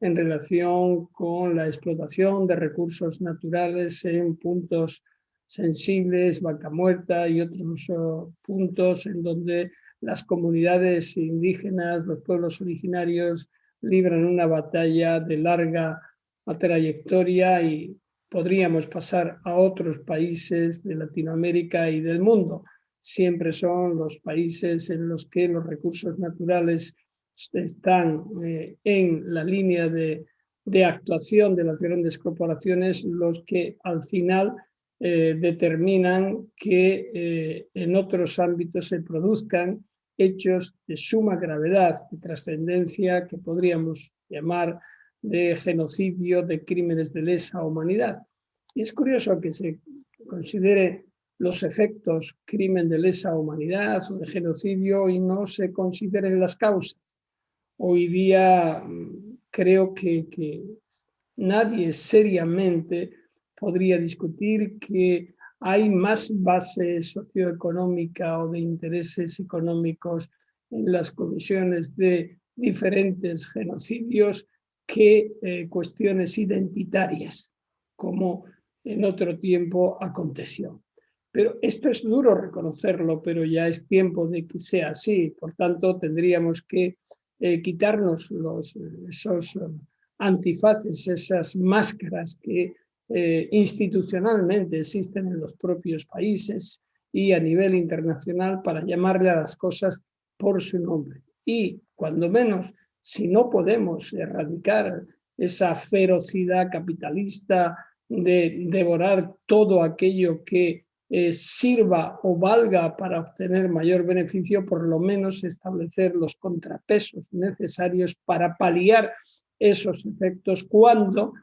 en relación con la explotación de recursos naturales en puntos sensibles, vaca muerta y otros oh, puntos en donde las comunidades indígenas, los pueblos originarios, libran una batalla de larga trayectoria y podríamos pasar a otros países de Latinoamérica y del mundo. Siempre son los países en los que los recursos naturales están eh, en la línea de, actuación de las grandes corporaciones los que al final eh, determinan que eh, en otros ámbitos se produzcan hechos de suma gravedad, de trascendencia que podríamos llamar de genocidio, de crímenes de lesa humanidad. Y es curioso que se considere los efectos crimen de lesa humanidad o de genocidio y no se consideren las causas. Hoy día mm, creo que, que nadie seriamente podría discutir que hay más base socioeconómica o de intereses económicos en las comisiones de diferentes genocidios que eh, cuestiones identitarias, como en otro tiempo aconteció. Pero esto es duro reconocerlo, pero ya es tiempo de que sea así. Por tanto, tendríamos que eh, quitarnos los, esos antifaces, esas máscaras que eh, institucionalmente existen en los propios países y a nivel internacional para llamarle a las cosas por su nombre. Y cuando menos, si no podemos erradicar esa ferocidad capitalista de devorar todo aquello que eh, sirva o valga para obtener mayor beneficio, por lo menos establecer los contrapesos necesarios para paliar esos efectos cuando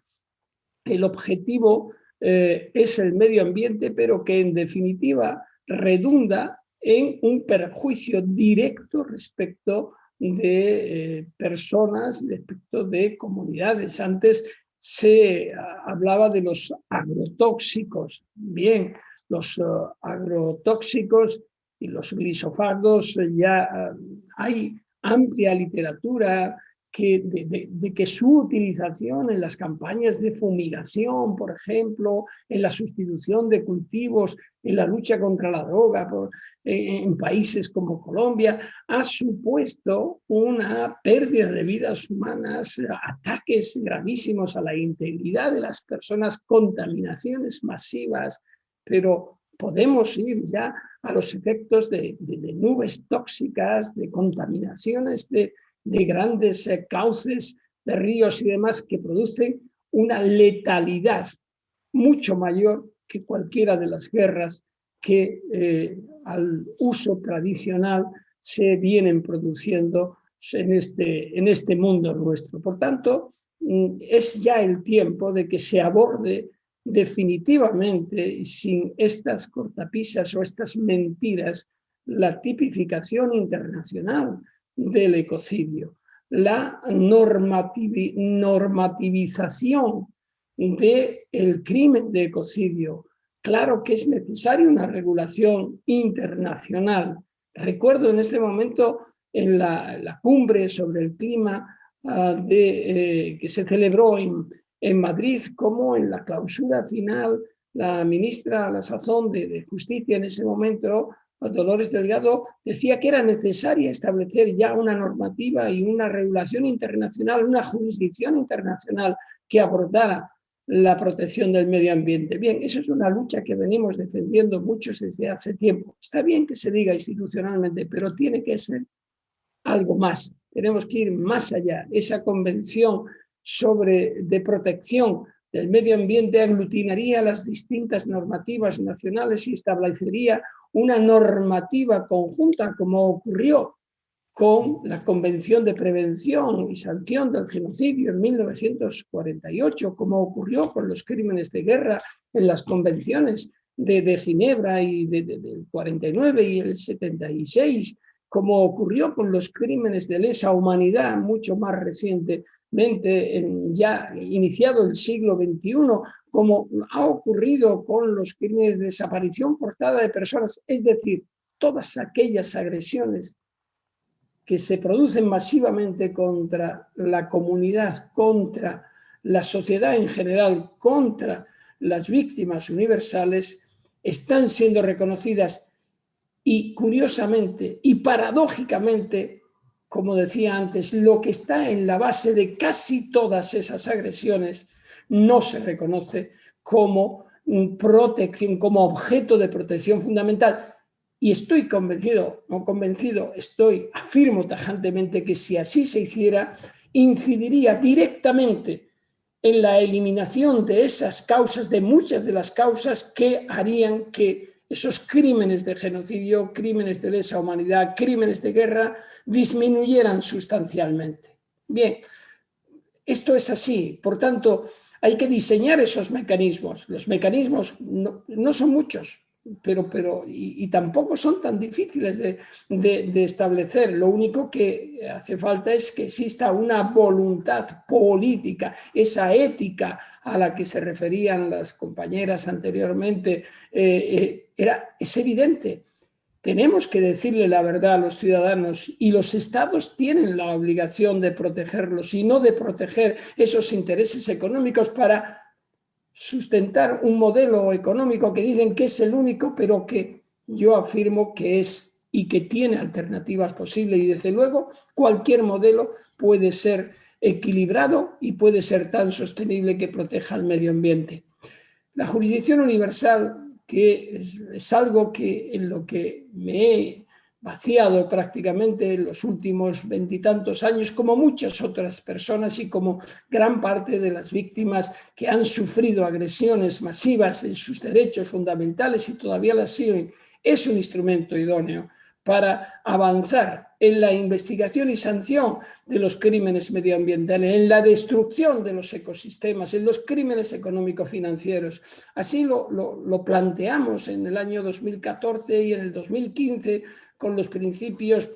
el objetivo eh, es el medio ambiente, pero que en definitiva redunda en un perjuicio directo respecto de eh, personas, respecto de comunidades. Antes se hablaba de los agrotóxicos. Bien, los eh, agrotóxicos y los glisofardos ya hay amplia literatura que, de, que su utilización en las campañas de fumigación, por ejemplo, en la sustitución de cultivos, en la lucha contra la droga en países como Colombia, ha supuesto una pérdida de vidas humanas, ataques gravísimos a la integridad de las personas, contaminaciones masivas, pero podemos ir ya a los efectos de nubes tóxicas, de contaminaciones de de grandes eh, cauces de ríos y demás que producen una letalidad mucho mayor que cualquiera de las guerras que eh, al uso tradicional se vienen produciendo en este, en este mundo nuestro. Por tanto, mm, es ya el tiempo de que se aborde definitivamente, sin estas cortapisas o estas mentiras, la tipificación internacional del ecocidio, la normativización del crimen de ecocidio. Claro que es necesaria una regulación internacional. Recuerdo en este momento en la, cumbre sobre el clima ah, de, eh, que se celebró en, en Madrid, como en la clausura final la ministra la sazón de, Justicia en ese momento, Dolores Delgado, decía que era necesaria establecer ya una normativa y una regulación internacional, una jurisdicción internacional que abordara la protección del medio ambiente. Bien, eso es una lucha que venimos defendiendo muchos desde hace tiempo. Está bien que se diga institucionalmente, pero tiene que ser algo más. Tenemos que ir más allá. Esa convención sobre, de protección del medio ambiente aglutinaría las distintas normativas nacionales y establecería una normativa conjunta, como ocurrió con la Convención de Prevención y Sanción del Genocidio en 1948, como ocurrió con los crímenes de guerra en las convenciones de, Ginebra y del 49 y el 76, como ocurrió con los crímenes de lesa humanidad mucho más reciente ya iniciado el siglo XXI, como ha ocurrido con los crímenes de desaparición forzada de personas, es decir, todas aquellas agresiones que se producen masivamente contra la comunidad, contra la sociedad en general, contra las víctimas universales, están siendo reconocidas y curiosamente y paradójicamente como decía antes, lo que está en la base de casi todas esas agresiones no se reconoce como protección, como objeto de protección fundamental. Y estoy convencido, no convencido, estoy, afirmo tajantemente que si así se hiciera, incidiría directamente en la eliminación de esas causas, de muchas de las causas que harían que esos crímenes de genocidio, crímenes de lesa humanidad, crímenes de guerra, disminuyeran sustancialmente. Bien, esto es así, por tanto, hay que diseñar esos mecanismos. Los mecanismos no, son muchos, pero, pero y, tampoco son tan difíciles de, de, establecer. Lo único que hace falta es que exista una voluntad política, esa ética a la que se referían las compañeras anteriormente, eh, eh, era, es evidente tenemos que decirle la verdad a los ciudadanos y los estados tienen la obligación de protegerlos y no de proteger esos intereses económicos para sustentar un modelo económico que dicen que es el único, pero que yo afirmo que es y que tiene alternativas posibles y desde luego cualquier modelo puede ser equilibrado y puede ser tan sostenible que proteja al medio ambiente. La jurisdicción universal que es, algo que en lo que me he vaciado prácticamente en los últimos veintitantos años, como muchas otras personas y como gran parte de las víctimas que han sufrido agresiones masivas en sus derechos fundamentales y todavía las siguen, es un instrumento idóneo para avanzar en la investigación y sanción de los crímenes medioambientales, en la destrucción de los ecosistemas, en los crímenes económico-financieros. Así lo, lo, planteamos en el año 2014 y en el 2015 con los principios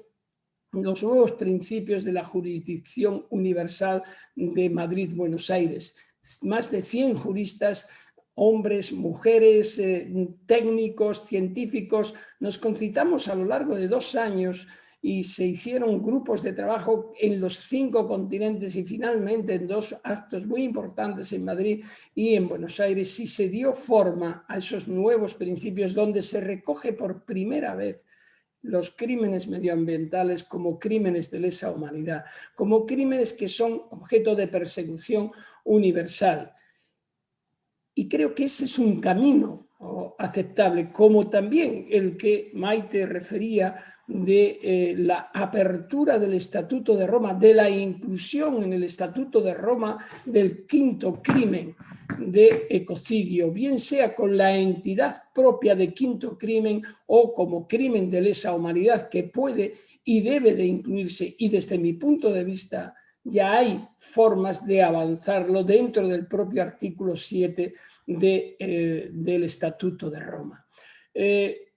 los nuevos principios de la jurisdicción universal de Madrid-Buenos Aires. Más de 100 juristas hombres, mujeres, eh, técnicos, científicos, nos concitamos a lo largo de dos años y se hicieron grupos de trabajo en los cinco continentes y finalmente en dos actos muy importantes en Madrid y en Buenos Aires y se dio forma a esos nuevos principios donde se recoge por primera vez los crímenes medioambientales como crímenes de lesa humanidad, como crímenes que son objeto de persecución universal. Y creo que ese es un camino aceptable, como también el que Maite refería de eh, la apertura del Estatuto de Roma, de la inclusión en el Estatuto de Roma del quinto crimen de ecocidio, bien sea con la entidad propia de quinto crimen o como crimen de lesa humanidad que puede y debe de incluirse. Y desde mi punto de vista ya hay formas de avanzarlo dentro del propio artículo 7 eh, del Estatuto de Roma. Eh,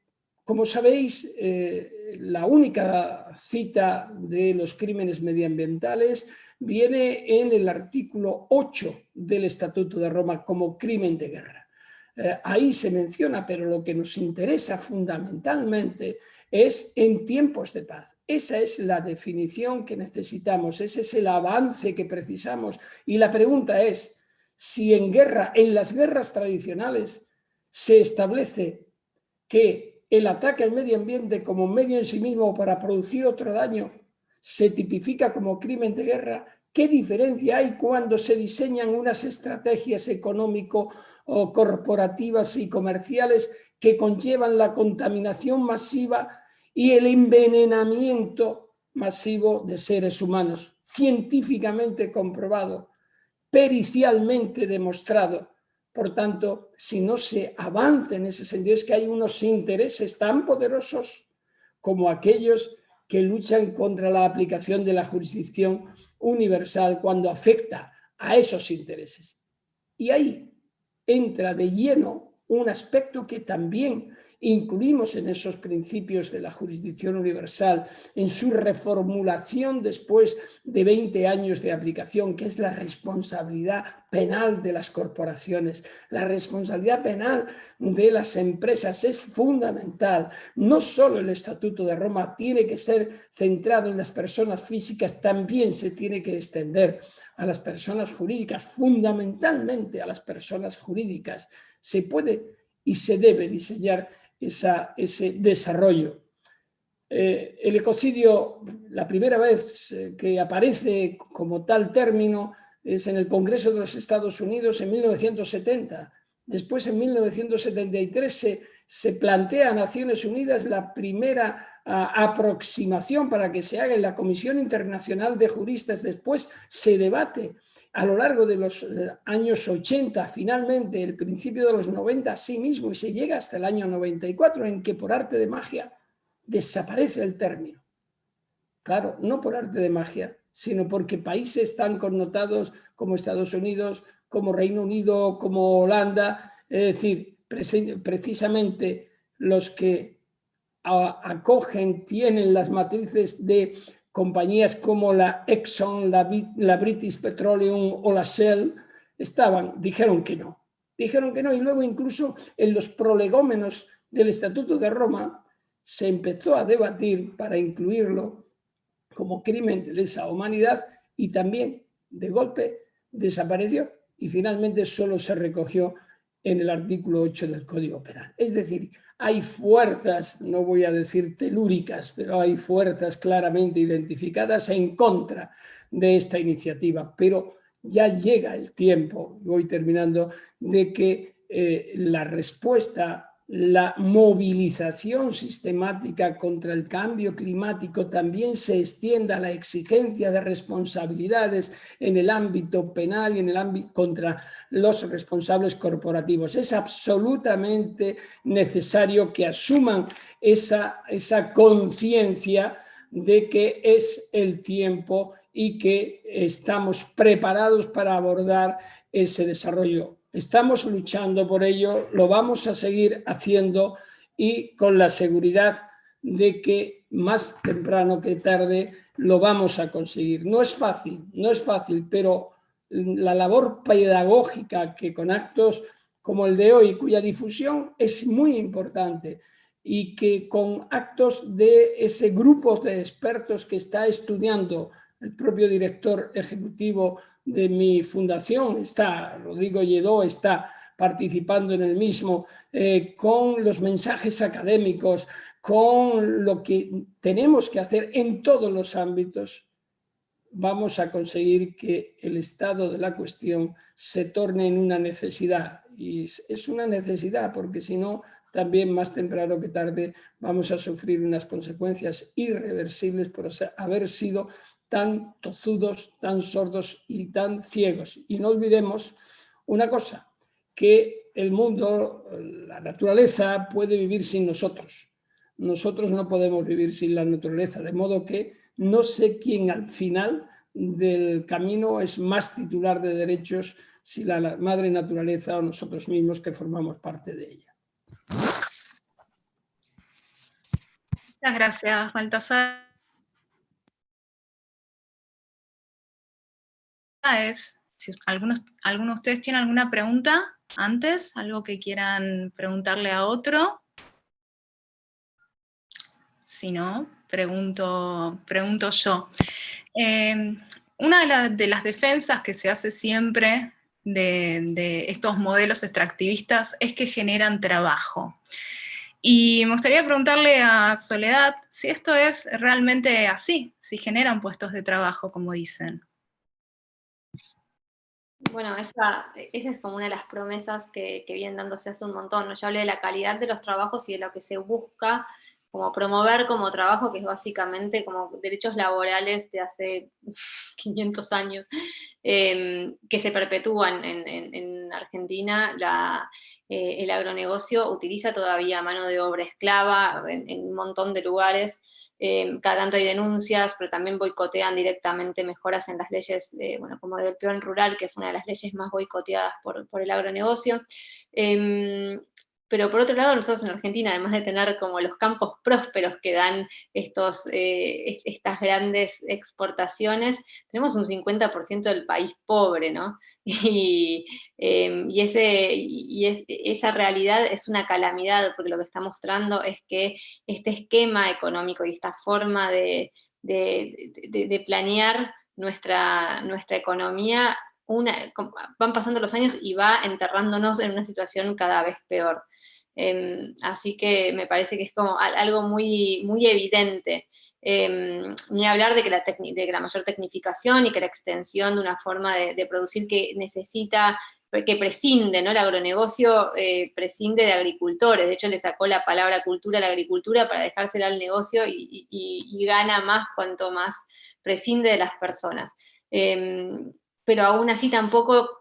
como sabéis, eh, la única cita de los crímenes medioambientales viene en el artículo 8 del Estatuto de Roma como crimen de guerra. ahí se menciona, pero lo que nos interesa fundamentalmente es en tiempos de paz. Esa es la definición que necesitamos, ese es el avance que precisamos. Y la pregunta es, si en guerra, en las guerras tradicionales, se establece que el ataque al medio ambiente como medio en sí mismo para producir otro daño se tipifica como crimen de guerra, ¿qué diferencia hay cuando se diseñan unas estrategias económico o corporativas y comerciales que conllevan la contaminación masiva y el envenenamiento masivo de seres humanos, científicamente comprobado, pericialmente demostrado. Por tanto, si no se avanza en ese sentido, es que hay unos intereses tan poderosos como aquellos que luchan contra la aplicación de la jurisdicción universal cuando afecta a esos intereses. Y ahí entra de lleno un aspecto que también incluimos en esos principios de la jurisdicción universal, en su reformulación después de 20 años de aplicación, que es la responsabilidad penal de las corporaciones. La responsabilidad penal de las empresas es fundamental. No solo el Estatuto de Roma tiene que ser centrado en las personas físicas, también se tiene que extender a las personas jurídicas, fundamentalmente a las personas jurídicas. Se puede y se debe diseñar ese desarrollo. Eh, el ecocidio, la primera vez eh, que aparece como tal término es en el Congreso de los Estados Unidos en 1970. Después, en 1973, se, se plantea a Naciones Unidas la primera aproximación para que se haga en la Comisión Internacional de Juristas. Después se debate a lo largo de los eh, años 80, finalmente el principio de los 90 a sí mismo y se llega hasta el año 94 en que por arte de magia desaparece el término. Claro, no por arte de magia, sino porque países tan connotados como Estados Unidos, como Reino Unido, como Holanda, es decir, precisamente los que acogen, tienen las matrices de compañías como la Exxon, la, British Petroleum o la Shell, estaban, dijeron que no. Dijeron que no y luego incluso en los prolegómenos del Estatuto de Roma se empezó a debatir para incluirlo como crimen de lesa humanidad y también de golpe desapareció y finalmente solo se recogió en el artículo 8 del Código Penal. Es decir, hay fuerzas, no voy a decir telúricas, pero hay fuerzas claramente identificadas en contra de esta iniciativa, pero ya llega el tiempo, voy terminando, de que eh, la respuesta la movilización sistemática contra el cambio climático también se extienda a la exigencia de responsabilidades en el ámbito penal y en el ámbito contra los responsables corporativos. Es absolutamente necesario que asuman esa, esa conciencia de que es el tiempo y que estamos preparados para abordar ese desarrollo Estamos luchando por ello, lo vamos a seguir haciendo y con la seguridad de que más temprano que tarde lo vamos a conseguir. No es fácil, no es fácil, pero la labor pedagógica que con actos como el de hoy, cuya difusión es muy importante y que con actos de ese grupo de expertos que está estudiando el propio director ejecutivo de mi fundación, está Rodrigo Lledó, está participando en el mismo, eh, con los mensajes académicos, con lo que tenemos que hacer en todos los ámbitos, vamos a conseguir que el estado de la cuestión se torne en una necesidad. Y es una necesidad porque si no, también más temprano que tarde vamos a sufrir unas consecuencias irreversibles por haber sido tan tozudos, tan sordos y tan ciegos. Y no olvidemos una cosa, que el mundo, la naturaleza puede vivir sin nosotros. nosotros no podemos vivir sin la naturaleza, de modo que no sé quién al final del camino es más titular de derechos si la madre naturaleza o nosotros mismos que formamos parte de ella. Muchas gracias, Baltasar. Es, si algunos, algunos de ustedes tienen alguna pregunta antes, algo que quieran preguntarle a otro. Si no, pregunto, pregunto yo. Eh, una de, las defensas que se hace siempre de, estos modelos extractivistas es que generan trabajo. Y me gustaría preguntarle a Soledad si esto es realmente así, si generan puestos de trabajo, como dicen. Bueno, esa, es como una de las promesas que, vienen dándose hace un montón. ¿no? Ya hablé de la calidad de los trabajos y de lo que se busca como promover como trabajo, que es básicamente como derechos laborales de hace (laughs) 500 años, em, que se perpetúan en, Argentina, eh, el agronegocio utiliza todavía mano de obra esclava en, un montón de lugares, em, cada tanto hay denuncias, pero también boicotean directamente mejoras en las leyes, eh, bueno, como del peón rural, que fue una de las leyes más boicoteadas por, por el agronegocio. Em, pero por otro lado, nosotros en Argentina, además de tener como los campos prósperos que dan estos, eh, estas grandes exportaciones, tenemos un 50% del país pobre, ¿no? (laughs) Y, em, y, ese, y esa realidad es una calamidad, porque lo que está mostrando es que este esquema económico y esta forma de, de, planear nuestra, nuestra economía van pasando los años y va enterrándonos en una situación cada vez peor. Em, así que me parece que es como algo muy, muy evidente. Em, ni hablar de que, la de la mayor tecnificación y que la extensión de una forma de, producir que necesita, que prescinde, ¿no? El agronegocio eh, prescinde de agricultores, de hecho le sacó la palabra cultura a la agricultura para dejársela al negocio y, gana más cuanto más prescinde de las personas. Pero aún así tampoco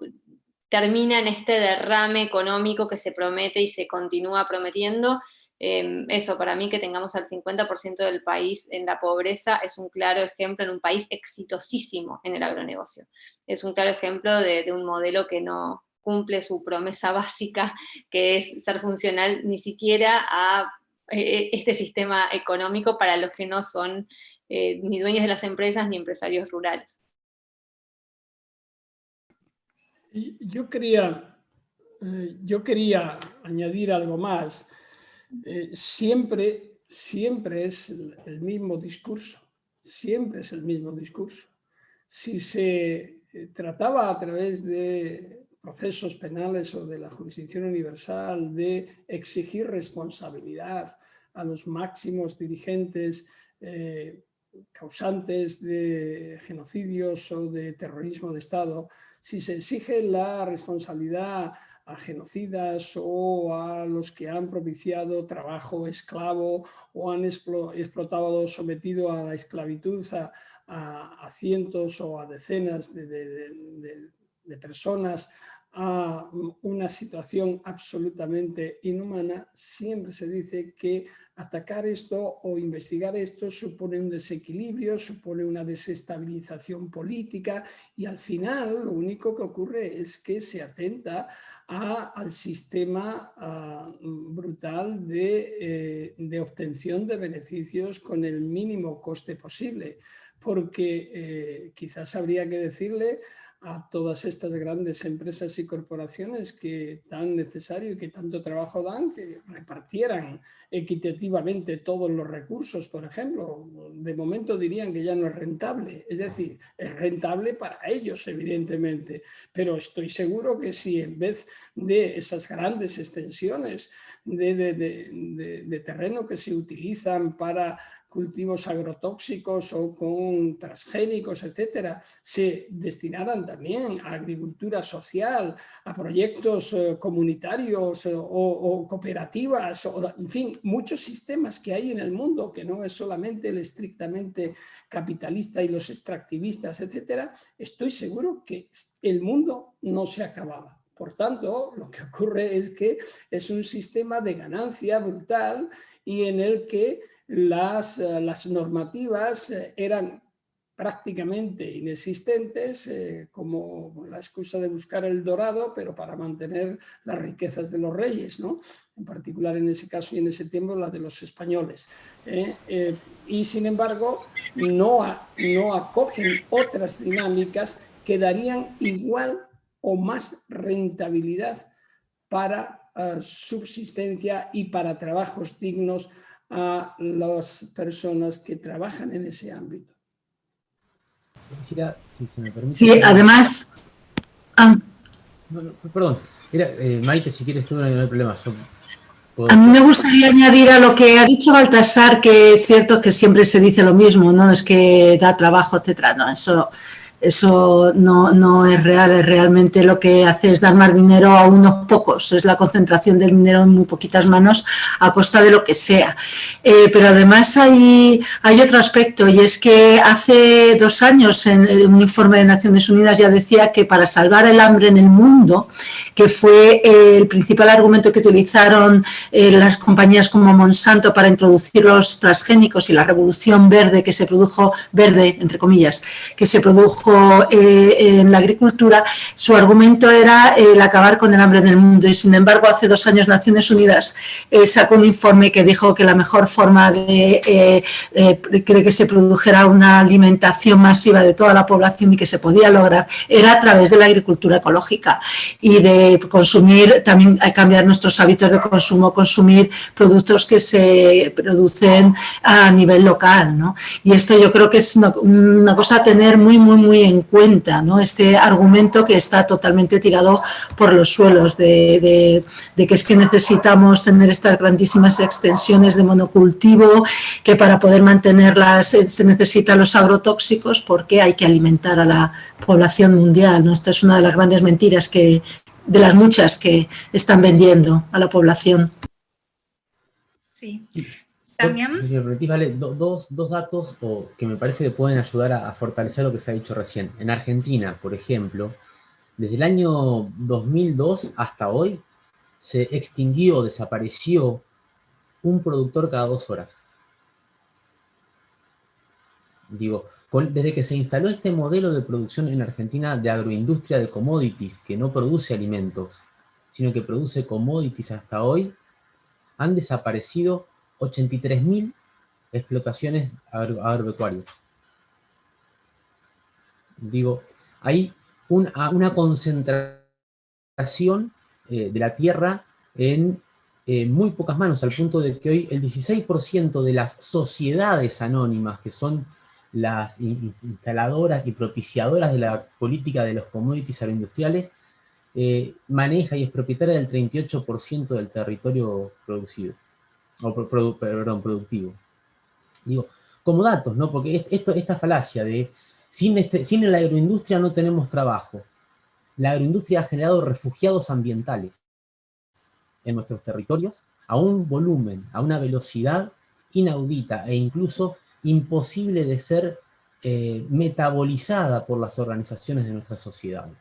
termina en este derrame económico que se promete y se continúa prometiendo. Em, eso, para mí que tengamos al 50% del país en la pobreza es un claro ejemplo en un país exitosísimo en el agronegocio. Es un claro ejemplo de, un modelo que no cumple su promesa (laughs) básica, que es ser funcional ni siquiera a eh, este sistema económico para los que no son eh, ni dueños de las empresas ni empresarios rurales. Yo quería, eh, yo quería añadir algo más. Eh, siempre, siempre es el, mismo discurso, siempre es el mismo discurso. Si se eh, trataba a través de procesos penales o de la jurisdicción universal de exigir responsabilidad a los máximos dirigentes causantes de genocidios o de terrorismo de Estado, si se exige la responsabilidad a genocidas o a los que han propiciado trabajo esclavo o han explotado, sometido a la esclavitud a, cientos o a decenas de personas a una situación absolutamente inhumana, siempre se dice que atacar esto o investigar esto supone un desequilibrio, supone una desestabilización política y al final lo único que ocurre es que se atenta al sistema brutal eh, de, obtención de beneficios con el mínimo coste posible. Porque eh, quizás habría que decirle a todas estas grandes empresas y corporaciones que tan necesario y que tanto trabajo dan, que repartieran equitativamente todos los recursos, por ejemplo. De momento dirían que ya no es rentable, es decir, es rentable para ellos, evidentemente, pero estoy seguro que si en vez de esas grandes extensiones de, de terreno que se utilizan para cultivos agrotóxicos o con transgénicos, etcétera, se destinaran también a agricultura social, a proyectos eh, comunitarios eh, o, cooperativas, o, en fin, muchos sistemas que hay en el mundo, que no es solamente el estrictamente capitalista y los extractivistas, etcétera, estoy seguro que el mundo no se acababa. Por tanto, lo que ocurre es que es un sistema de ganancia brutal y en el que las, eh, las normativas eh, eran prácticamente inexistentes, eh, como la excusa de buscar el dorado, pero para mantener las riquezas de los reyes, ¿no? en particular en ese caso y en ese tiempo la de los españoles. y sin embargo, no, no acogen otras dinámicas que darían igual o más rentabilidad para subsistencia y para trabajos dignos a las personas que trabajan en ese ámbito. si se me permite... Sí, además... Ah. perdón, eh, Maite, si quieres tú no hay problema. A mí me gustaría añadir a lo que ha dicho Baltasar, que es cierto que siempre se dice lo mismo, no es que da trabajo, etcétera, no, eso eso no, no, es real, es realmente lo que hace es dar más dinero a unos pocos, es la concentración del dinero en muy poquitas manos a costa de lo que sea. Eh, pero además hay, hay otro aspecto y es que hace dos años en un informe de Naciones Unidas ya decía que para salvar el hambre en el mundo, que fue el principal argumento que utilizaron eh, las compañías como Monsanto para introducir los transgénicos y la revolución verde que se produjo, verde entre comillas, que se produjo eh, en la agricultura, su argumento era el acabar con el hambre en el mundo y sin embargo hace dos años Naciones Unidas eh, sacó un informe que dijo que la mejor forma de eh, que se produjera una alimentación masiva de toda la población y que se podía lograr era a través de la agricultura ecológica y de consumir, también cambiar nuestros hábitos de consumo, consumir productos que se producen a nivel local. ¿no? Y esto yo creo que es una, una cosa a tener muy, muy, muy en cuenta ¿no? este argumento que está totalmente tirado por los suelos, de, que es que necesitamos tener estas grandísimas extensiones de monocultivo, que para poder mantenerlas se necesitan los agrotóxicos porque hay que alimentar a la población mundial. ¿no? Esta es una de las grandes mentiras que, de las muchas que están vendiendo a la población. Sí. Dos, datos que me parece que pueden ayudar a, fortalecer lo que se ha dicho recién. En Argentina, por ejemplo, desde el año 2002 hasta hoy, se extinguió, desapareció un productor cada dos horas. Digo, desde que se instaló este modelo de producción en Argentina de agroindustria de commodities, que no produce alimentos, sino que produce commodities hasta hoy, han desaparecido 83.000 explotaciones agropecuarias. Digo, hay una concentración eh, de la tierra en muy pocas manos, al punto de que hoy el 16% de las sociedades anónimas, que son las instaladoras y propiciadoras de la política de los commodities agroindustriales, eh, maneja y es propietaria del 38% del territorio producido o perdón, productivo. Digo, como datos, ¿no? Porque esto, esta falacia de sin, este, sin la agroindustria no tenemos trabajo. La agroindustria ha generado refugiados ambientales en nuestros territorios a un volumen, a una velocidad inaudita e incluso imposible de ser eh, metabolizada por las organizaciones de nuestras sociedades.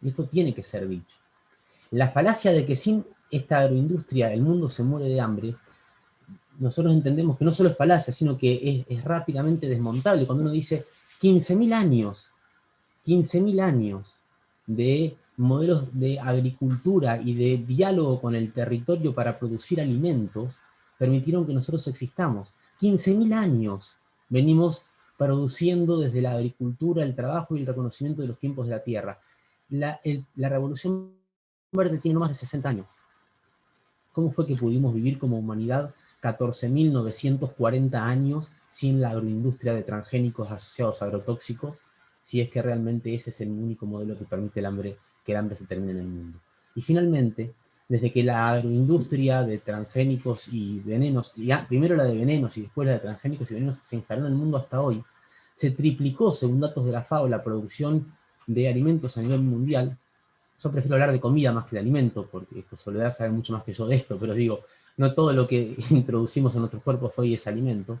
Y esto tiene que ser dicho. La falacia de que sin esta agroindustria, el mundo se muere de hambre, nosotros entendemos que no solo es falacia, sino que es, rápidamente desmontable. Cuando uno dice 15.000 años, 15.000 años de modelos de agricultura y de diálogo con el territorio para producir alimentos, permitieron que nosotros existamos. 15.000 años venimos produciendo desde la agricultura, el trabajo y el reconocimiento de los tiempos de la tierra. La, la revolución verde tiene no más de 60 años. ¿Cómo fue que pudimos vivir como humanidad 14.940 años sin la agroindustria de transgénicos asociados a agrotóxicos, si es que realmente ese es el único modelo que permite el hambre, que el hambre se termine en el mundo? Y finalmente, desde que la agroindustria de transgénicos y venenos, primero la de venenos y después la de transgénicos y venenos se instaló en el mundo hasta hoy, se triplicó, según datos de la FAO, la producción de alimentos a nivel mundial, yo prefiero hablar de comida más que de alimento, porque esto Soledad sabe mucho más que yo de esto, pero digo, no todo lo que (laughs) introducimos en nuestros cuerpos hoy es alimento,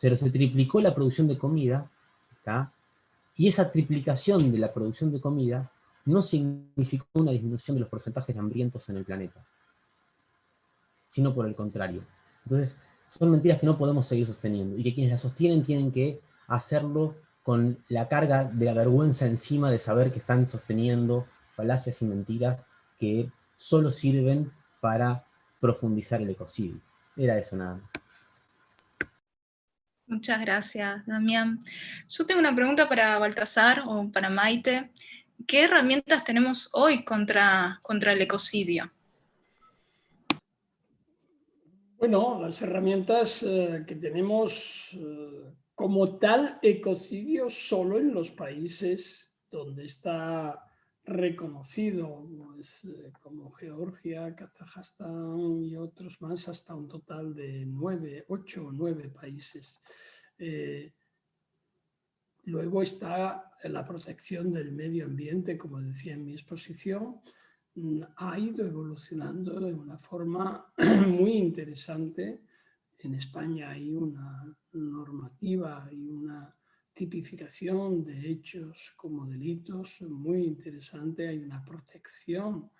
pero se triplicó la producción de comida, y esa triplicación de la producción de comida no significó una disminución de los porcentajes de hambrientos en el planeta, sino por el contrario. Entonces, son mentiras que no podemos seguir sosteniendo, y que quienes las sostienen tienen que hacerlo con la carga de la vergüenza encima de saber que están sosteniendo falacias y mentiras que solo sirven para profundizar el ecocidio. Era eso nada más. Muchas gracias, Damián. Yo tengo una pregunta para Baltasar o para Maite. ¿Qué herramientas tenemos hoy contra, contra el ecocidio? Bueno, las herramientas eh, que tenemos eh, como tal ecocidio solo en los países donde está reconocido, eh, como Georgia, Kazajstán y otros más, hasta un total de nueve, ocho o nueve países. luego está la protección del medio ambiente, como decía en mi exposición, Mm, ha ido evolucionando de una forma (clears throat) muy interesante. En España hay una normativa y una tipificación de hechos como delitos muy interesante, hay una protección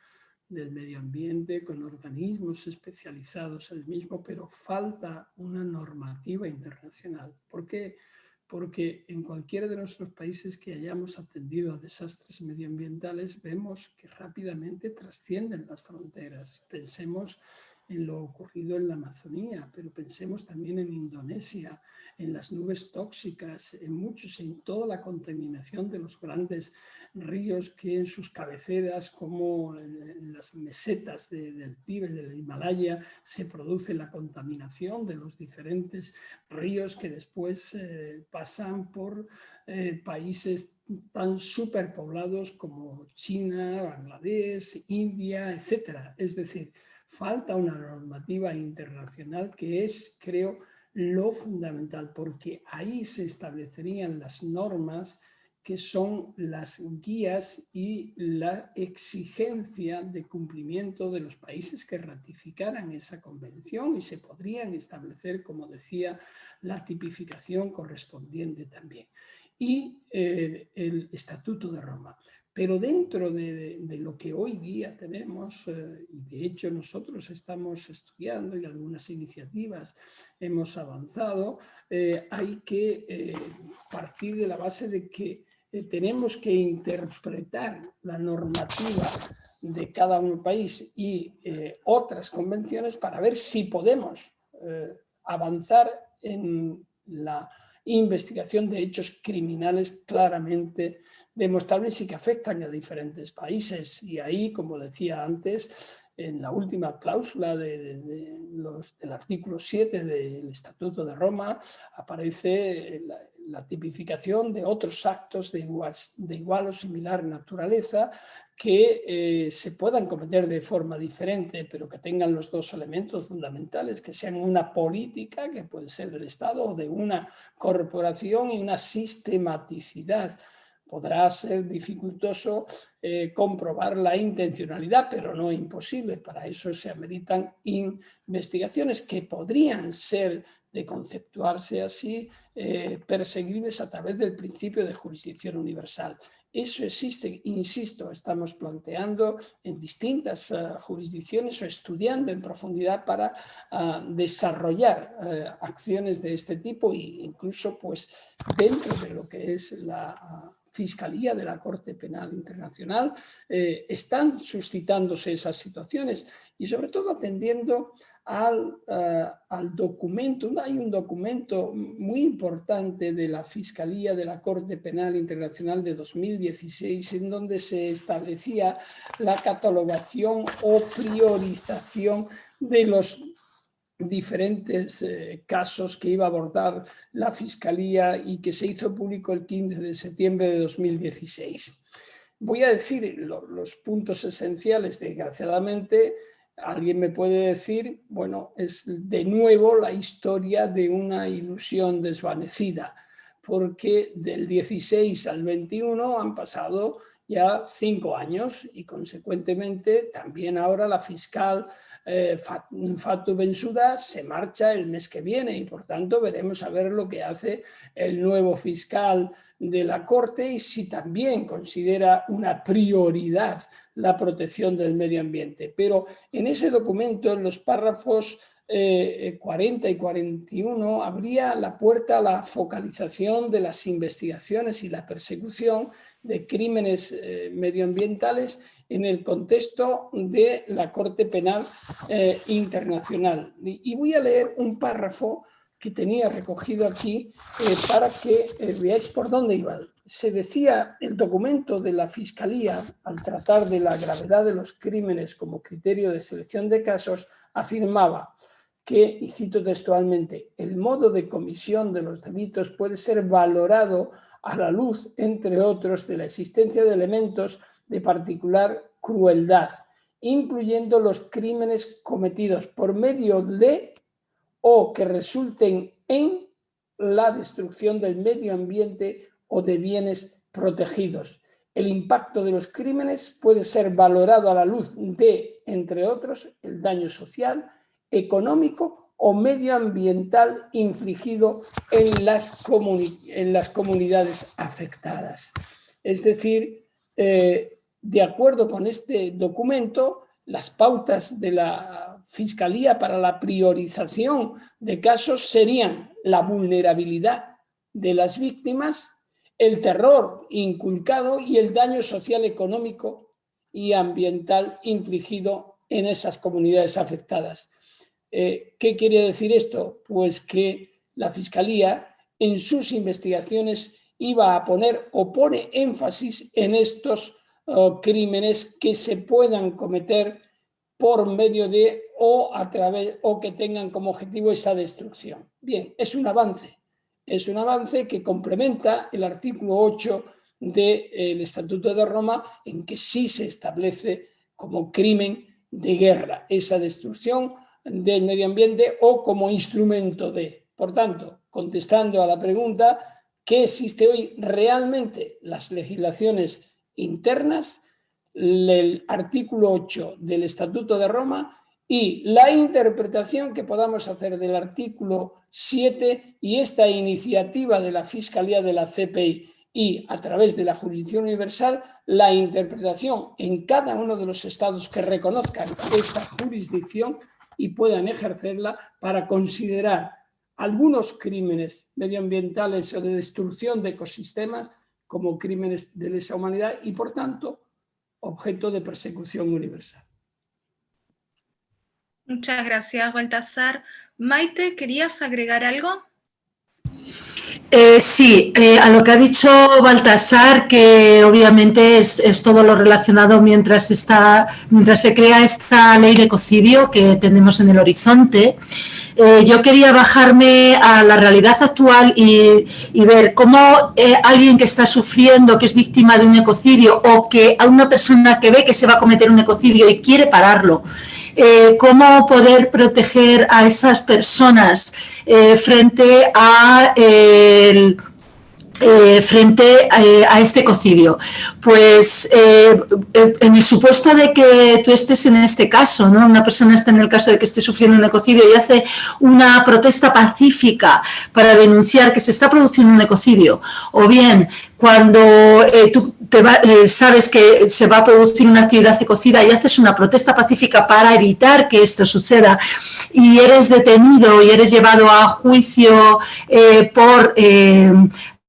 del medio ambiente con organismos especializados en el mismo, pero falta una normativa internacional. ¿Por qué? porque en cualquiera de nuestros países que hayamos atendido a desastres medioambientales vemos que rápidamente trascienden las fronteras. Pensemos en lo ocurrido en la Amazonía, pero pensemos también en Indonesia, en las nubes tóxicas, en muchos, en toda la contaminación de los grandes ríos que en sus cabeceras, como en las mesetas del Tíbet, del Himalaya, se produce la contaminación de los diferentes ríos que después eh, pasan por eh, países tan superpoblados como China, Bangladesh, India, etc. Es decir, falta una normativa internacional que es, creo, lo fundamental, porque ahí se establecerían las normas que son las guías y la exigencia de cumplimiento de los países que ratificaran esa convención y se podrían establecer, como decía, la tipificación correspondiente también. Y eh, el Estatuto de Roma. Pero dentro de, lo que hoy día tenemos, eh, y de hecho nosotros estamos estudiando y algunas iniciativas hemos avanzado, eh, hay que eh, partir de la base de que tenemos que interpretar la normativa de cada un país y otras convenciones para ver si podemos avanzar en la investigación de hechos criminales claramente demostrables y que afectan a diferentes países. Y ahí, como decía antes, en la última cláusula de, del artículo 7 del Estatuto de Roma aparece la, tipificación de otros actos de igual, de igual o similar naturaleza que eh, se puedan cometer de forma diferente, pero que tengan los dos elementos fundamentales, que sean una política, que puede ser del Estado, o de una corporación y una sistematicidad podrá ser dificultoso eh, comprobar la intencionalidad, pero no imposible. Para eso se ameritan investigaciones que podrían ser, de conceptuarse así, eh, perseguibles a través del principio de jurisdicción universal. Eso existe, insisto, estamos planteando en distintas uh, jurisdicciones o estudiando en profundidad para uh, desarrollar acciones de este tipo e incluso pues, dentro de lo que es la Fiscalía de la Corte Penal Internacional, eh, están suscitándose esas situaciones y sobre todo atendiendo al, eh, al, documento, hay un documento muy importante de la Fiscalía de la Corte Penal Internacional de 2016 en donde se establecía la catalogación o priorización de los diferentes eh, casos que iba a abordar la Fiscalía y que se hizo público el 15 de septiembre de 2016. Voy a decir los puntos esenciales, desgraciadamente, alguien me puede decir, bueno, es de nuevo la historia de una ilusión desvanecida, porque del 16 al 21 han pasado ya cinco años y consecuentemente también ahora la fiscal eh, Fatou Bensouda se marcha el mes que viene y por tanto veremos a ver lo que hace el nuevo fiscal de la Corte y si también considera una prioridad la protección del medio ambiente. Pero en ese documento, en los párrafos 40 y 41 abría la puerta a la focalización de las investigaciones y la persecución de crímenes medioambientales en el contexto de la Corte Penal Internacional. Y voy a leer un párrafo que tenía recogido aquí eh, para que eh, veáis por dónde iba. Se decía el documento de la Fiscalía, al tratar de la gravedad de los crímenes como criterio de selección de casos, afirmaba que, y cito textualmente, el modo de comisión de los delitos puede ser valorado a la luz, entre otros, de la existencia de elementos de particular crueldad, incluyendo los crímenes cometidos por medio de o que resulten en la destrucción del medio ambiente o de bienes protegidos. El impacto de los crímenes puede ser valorado a la luz de, entre otros, el daño social, económico o medioambiental infligido en las, en las comunidades afectadas. Es decir, eh, de acuerdo con este documento, las pautas de la Fiscalía para la priorización de casos serían la vulnerabilidad de las víctimas, el terror inculcado y el daño social, económico y ambiental infligido en esas comunidades afectadas. Eh, ¿Qué quiere decir esto? Pues que la Fiscalía en sus investigaciones iba a poner o pone énfasis en estos oh, crímenes que se puedan cometer por medio de o a través o que tengan como objetivo esa destrucción. Bien, es un avance, es un avance que complementa el artículo 8 del Estatuto de Roma en que sí se establece como crimen de guerra esa destrucción del medio ambiente o como instrumento de. Por tanto, contestando a la pregunta, ¿qué existe hoy realmente? Las legislaciones internas el artículo 8 del Estatuto de Roma y la interpretación que podamos hacer del artículo 7 y esta iniciativa de la Fiscalía de la CPI y a través de la Jurisdicción Universal, la interpretación en cada uno de los estados que reconozcan esta jurisdicción y puedan ejercerla para considerar algunos crímenes medioambientales o de destrucción de ecosistemas como crímenes de lesa humanidad y, por tanto, objeto de persecución universal. Muchas gracias, Baltasar. Maite, ¿querías agregar algo? Eh, sí, eh, a lo que ha dicho Baltasar, que obviamente es, todo lo relacionado mientras, está, mientras se crea esta ley de ecocidio que tenemos en el horizonte, eh, yo quería bajarme a la realidad actual y, ver cómo alguien que está sufriendo, que es víctima de un ecocidio o que a una persona que ve que se va a cometer un ecocidio y quiere pararlo, eh, cómo poder proteger a esas personas frente a eh, frente eh, a, este ecocidio? Pues eh, en el supuesto de que tú estés en este caso, ¿no? una persona está en el caso de que esté sufriendo un ecocidio y hace una protesta pacífica para denunciar que se está produciendo un ecocidio, o bien cuando tú te sabes que se va a producir una actividad ecocida y haces una protesta pacífica para evitar que esto suceda. Y eres detenido y eres llevado a juicio por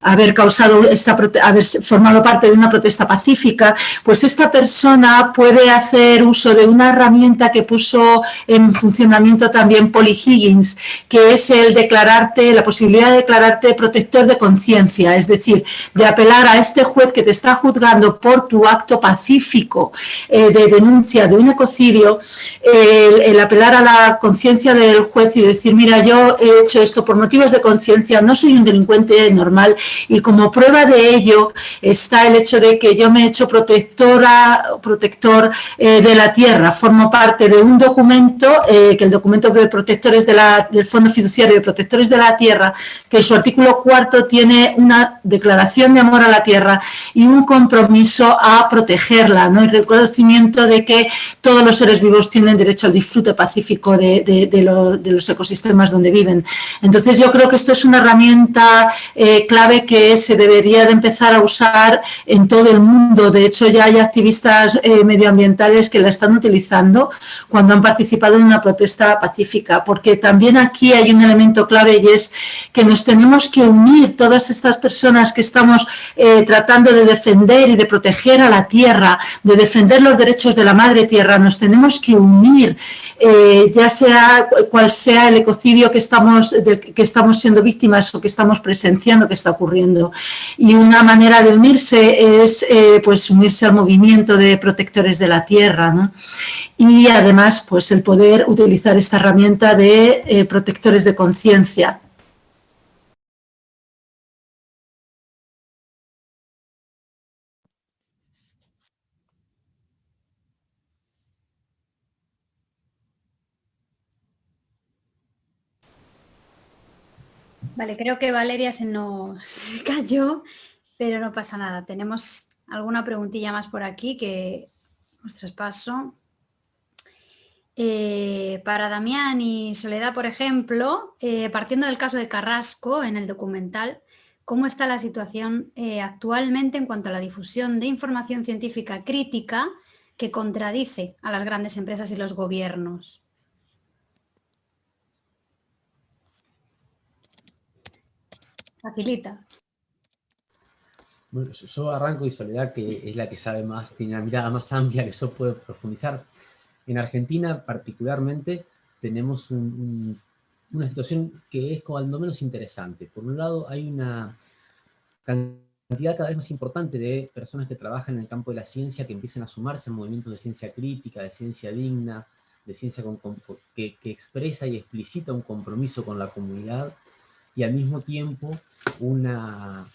haber causado esta, haber formado parte de una protesta pacífica, pues esta persona puede hacer uso de una herramienta que puso en funcionamiento también Polly Higgins, que es el declararte, la posibilidad de declararte protector de conciencia, es decir, de apelar a este juez que te está juzgando por tu acto pacífico eh, de denuncia de un ecocidio, el apelar a la conciencia del juez y decir, mira, yo he hecho esto por motivos de conciencia, no soy un delincuente normal, y como prueba de ello está el hecho de que yo me he hecho protectora, protector eh, de la tierra, formo parte de un documento, eh, que el documento de protectores de la, del Fondo Fiduciario de Protectores de la Tierra, que en su artículo cuarto tiene una declaración de amor a la tierra y un compromiso a protegerla, ¿no? el reconocimiento de que todos los seres vivos tienen derecho al disfrute pacífico de, los ecosistemas donde viven. Entonces yo creo que esto es una herramienta eh, clave que se debería de empezar a usar en todo el mundo. De hecho, ya hay activistas eh, medioambientales que la están utilizando cuando han participado en una protesta pacífica, porque también aquí hay un elemento clave y es que nos tenemos que unir todas estas personas que estamos eh, tratando de defender y de proteger a la tierra, de defender los derechos de la madre tierra, nos tenemos que unir, eh, ya sea cual sea el ecocidio que estamos, que estamos siendo víctimas o que estamos presenciando que está ocurriendo. Y una manera de unirse es eh, pues unirse al movimiento de protectores de la tierra. Y además pues el poder utilizar esta herramienta de protectores de conciencia Vale, creo que Valeria se nos (laughs) cayó, pero no pasa nada. Tenemos alguna preguntilla más por aquí que os traspaso. Eh, para Damián y Soledad, por ejemplo, eh, partiendo del caso de Carrasco en el documental, ¿cómo está la situación eh, actualmente en cuanto a la difusión de información científica crítica que contradice a las grandes empresas y los gobiernos? Facilita. Bueno, yo arranco y Soledad, que es la que sabe más, tiene una mirada más amplia que yo puedo profundizar. En Argentina, particularmente, tenemos una situación que es cuando menos interesante. Por un lado, hay una cantidad cada vez más importante de personas que trabajan en el campo de la ciencia que empiezan a sumarse a movimientos de ciencia crítica, de ciencia digna, de ciencia que, que expresa y explicita un compromiso con la comunidad y al mismo tiempo una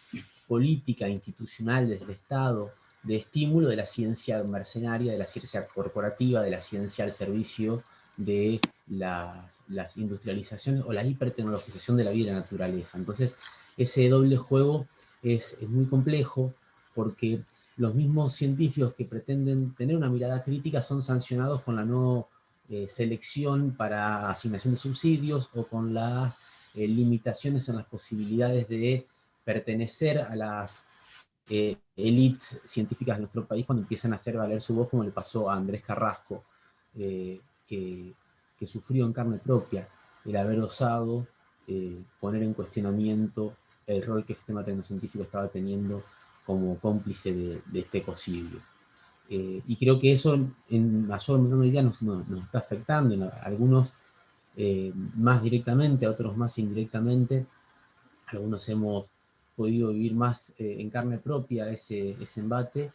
política institucional desde el Estado de estímulo de la ciencia mercenaria, de la ciencia corporativa, de la ciencia al servicio de las, industrializaciones o la hipertecnologización de la vida y la naturaleza. Entonces, ese doble juego es, muy complejo porque los mismos científicos que pretenden tener una mirada crítica son sancionados con la no eh, selección para asignación de subsidios o con la eh, limitaciones en las posibilidades de pertenecer a las eh, élites científicas de nuestro país cuando empiezan a hacer valer su voz, como le pasó a Andrés Carrasco, eh, que, sufrió en carne propia el haber osado poner en cuestionamiento el rol que el sistema tecnocientífico estaba teniendo como cómplice de, este ecocidio. y creo que eso en mayor o menor medida nos, está afectando. Algunos eh, más directamente, otros más indirectamente. Algunos hemos podido vivir más eh, en carne propia ese, ese embate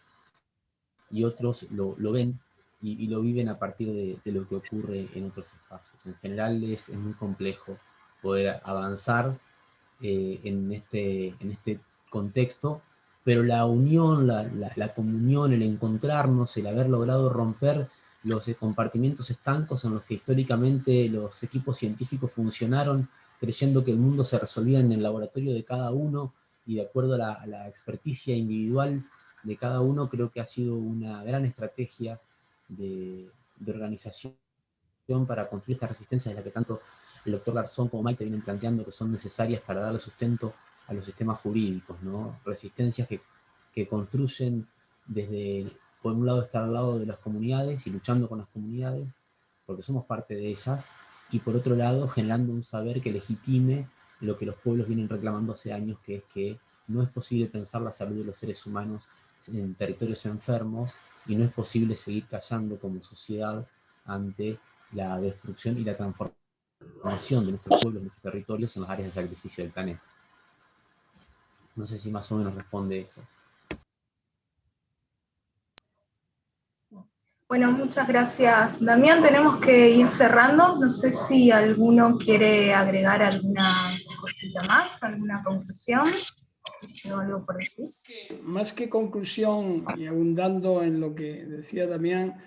y otros lo, lo ven y, lo viven a partir de, lo que ocurre en otros espacios. En general es, es muy complejo poder avanzar eh, en, este, en este contexto, pero la unión, la, la, comunión, el encontrarnos, el haber logrado romper los compartimientos estancos en los que históricamente los equipos científicos funcionaron creyendo que el mundo se resolvía en el laboratorio de cada uno y de acuerdo a la, experticia individual de cada uno, creo que ha sido una gran estrategia de, organización para construir estas resistencias de las que tanto el doctor Garzón como Maite vienen planteando que son necesarias para darle sustento a los sistemas jurídicos, ¿no? resistencias que, que construyen desde por un lado estar al lado de las comunidades y luchando con las comunidades, porque somos parte de ellas, y por otro lado generando un saber que legitime lo que los pueblos vienen reclamando hace años, que es que no es posible pensar la salud de los seres humanos en territorios enfermos, y no es posible seguir callando como sociedad ante la destrucción y la transformación de nuestros pueblos, de nuestros territorios en las áreas de sacrificio del planeta. No sé si más o menos responde eso. Bueno, muchas gracias. Damián, tenemos que ir cerrando. No sé si alguno quiere agregar alguna cosita más, alguna conclusión. Más que conclusión, y abundando en lo que decía Damián,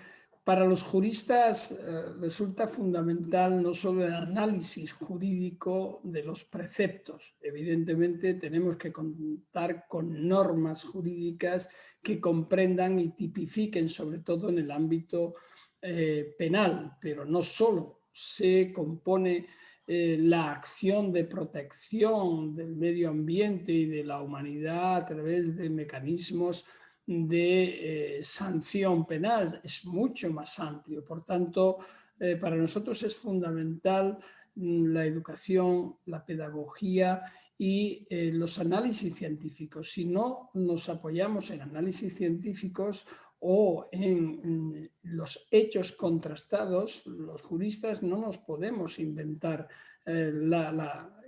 para los juristas eh, resulta fundamental no solo el análisis jurídico de los preceptos. Evidentemente tenemos que contar con normas jurídicas que comprendan y tipifiquen, sobre todo en el ámbito eh, penal, pero no solo se compone eh, la acción de protección del medio ambiente y de la humanidad a través de mecanismos de eh, sanción penal es mucho más amplio. Por tanto, eh, para nosotros es fundamental mm, la educación, la pedagogía y los análisis científicos. Si no nos apoyamos en análisis científicos o en los hechos contrastados, los juristas no nos podemos inventar eh,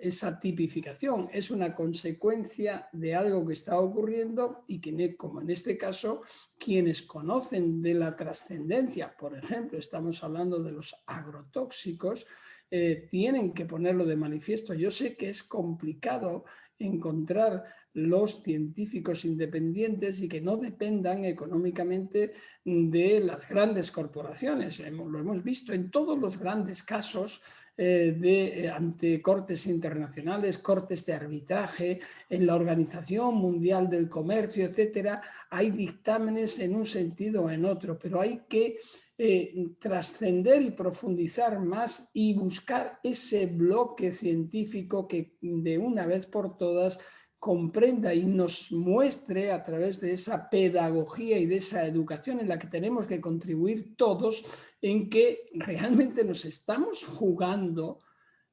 esa tipificación. Es una consecuencia de algo que está ocurriendo y que, como en este caso, quienes conocen de la trascendencia, por ejemplo, estamos hablando de los agrotóxicos, eh, tienen que ponerlo de manifiesto. Yo sé que es complicado encontrar los científicos independientes y que no dependan económicamente de las grandes corporaciones. Lo hemos visto en todos los grandes casos eh, de, eh, ante cortes internacionales, cortes de arbitraje, en la Organización Mundial del Comercio, etcétera, hay dictámenes en un sentido o en otro, pero hay que eh, trascender y profundizar más y buscar ese bloque científico que de una vez por todas comprenda y nos muestre a través de esa pedagogía y de esa educación en la que tenemos que contribuir todos en que realmente nos estamos jugando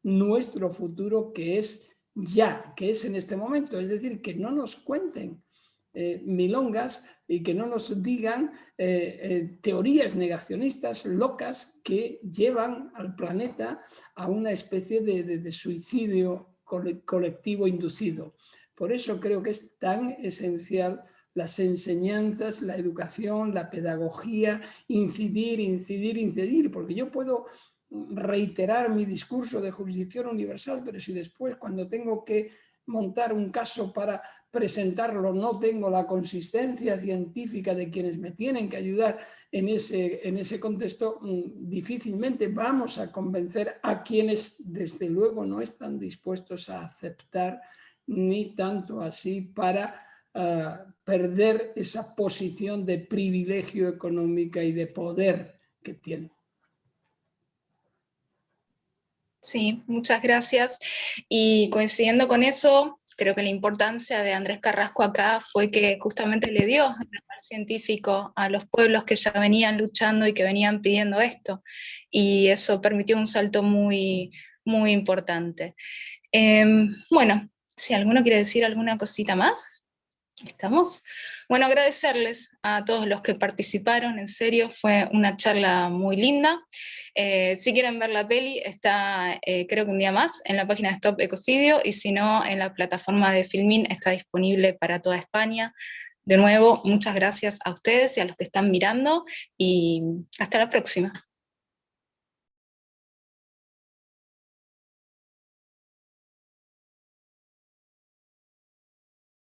nuestro futuro que es ya, que es en este momento. Es decir, que no nos cuenten eh, milongas y que no nos digan eh, eh, teorías negacionistas locas que llevan al planeta a una especie de, suicidio colectivo inducido. Por eso creo que es tan esencial las enseñanzas, la educación, la pedagogía, incidir, incidir, incidir, porque yo puedo reiterar mi discurso de jurisdicción universal, pero si después cuando tengo que montar un caso para presentarlo, no tengo la consistencia científica de quienes me tienen que ayudar en ese, en ese contexto, mm, difícilmente vamos a convencer a quienes desde luego no están dispuestos a aceptar ni tanto así para ah, perder esa posición de privilegio económica y de poder que tienen. Sí, muchas gracias. Y coincidiendo con eso, creo que la importancia de Andrés Carrasco acá fue que justamente le dio el científico a los pueblos que ya venían luchando y que venían pidiendo esto. Y eso permitió un salto muy, muy importante. Em, bueno, si alguno quiere decir alguna cosita más. ¿Estamos? Bueno, agradecerles a todos los que participaron, en serio, fue una charla muy linda. Eh, si quieren ver la peli, está eh, creo que un día más en la página de Stop Ecocidio, y si no, en la plataforma de Filmin está disponible para toda España. De nuevo, muchas gracias a ustedes y a los que están mirando, y hasta la próxima.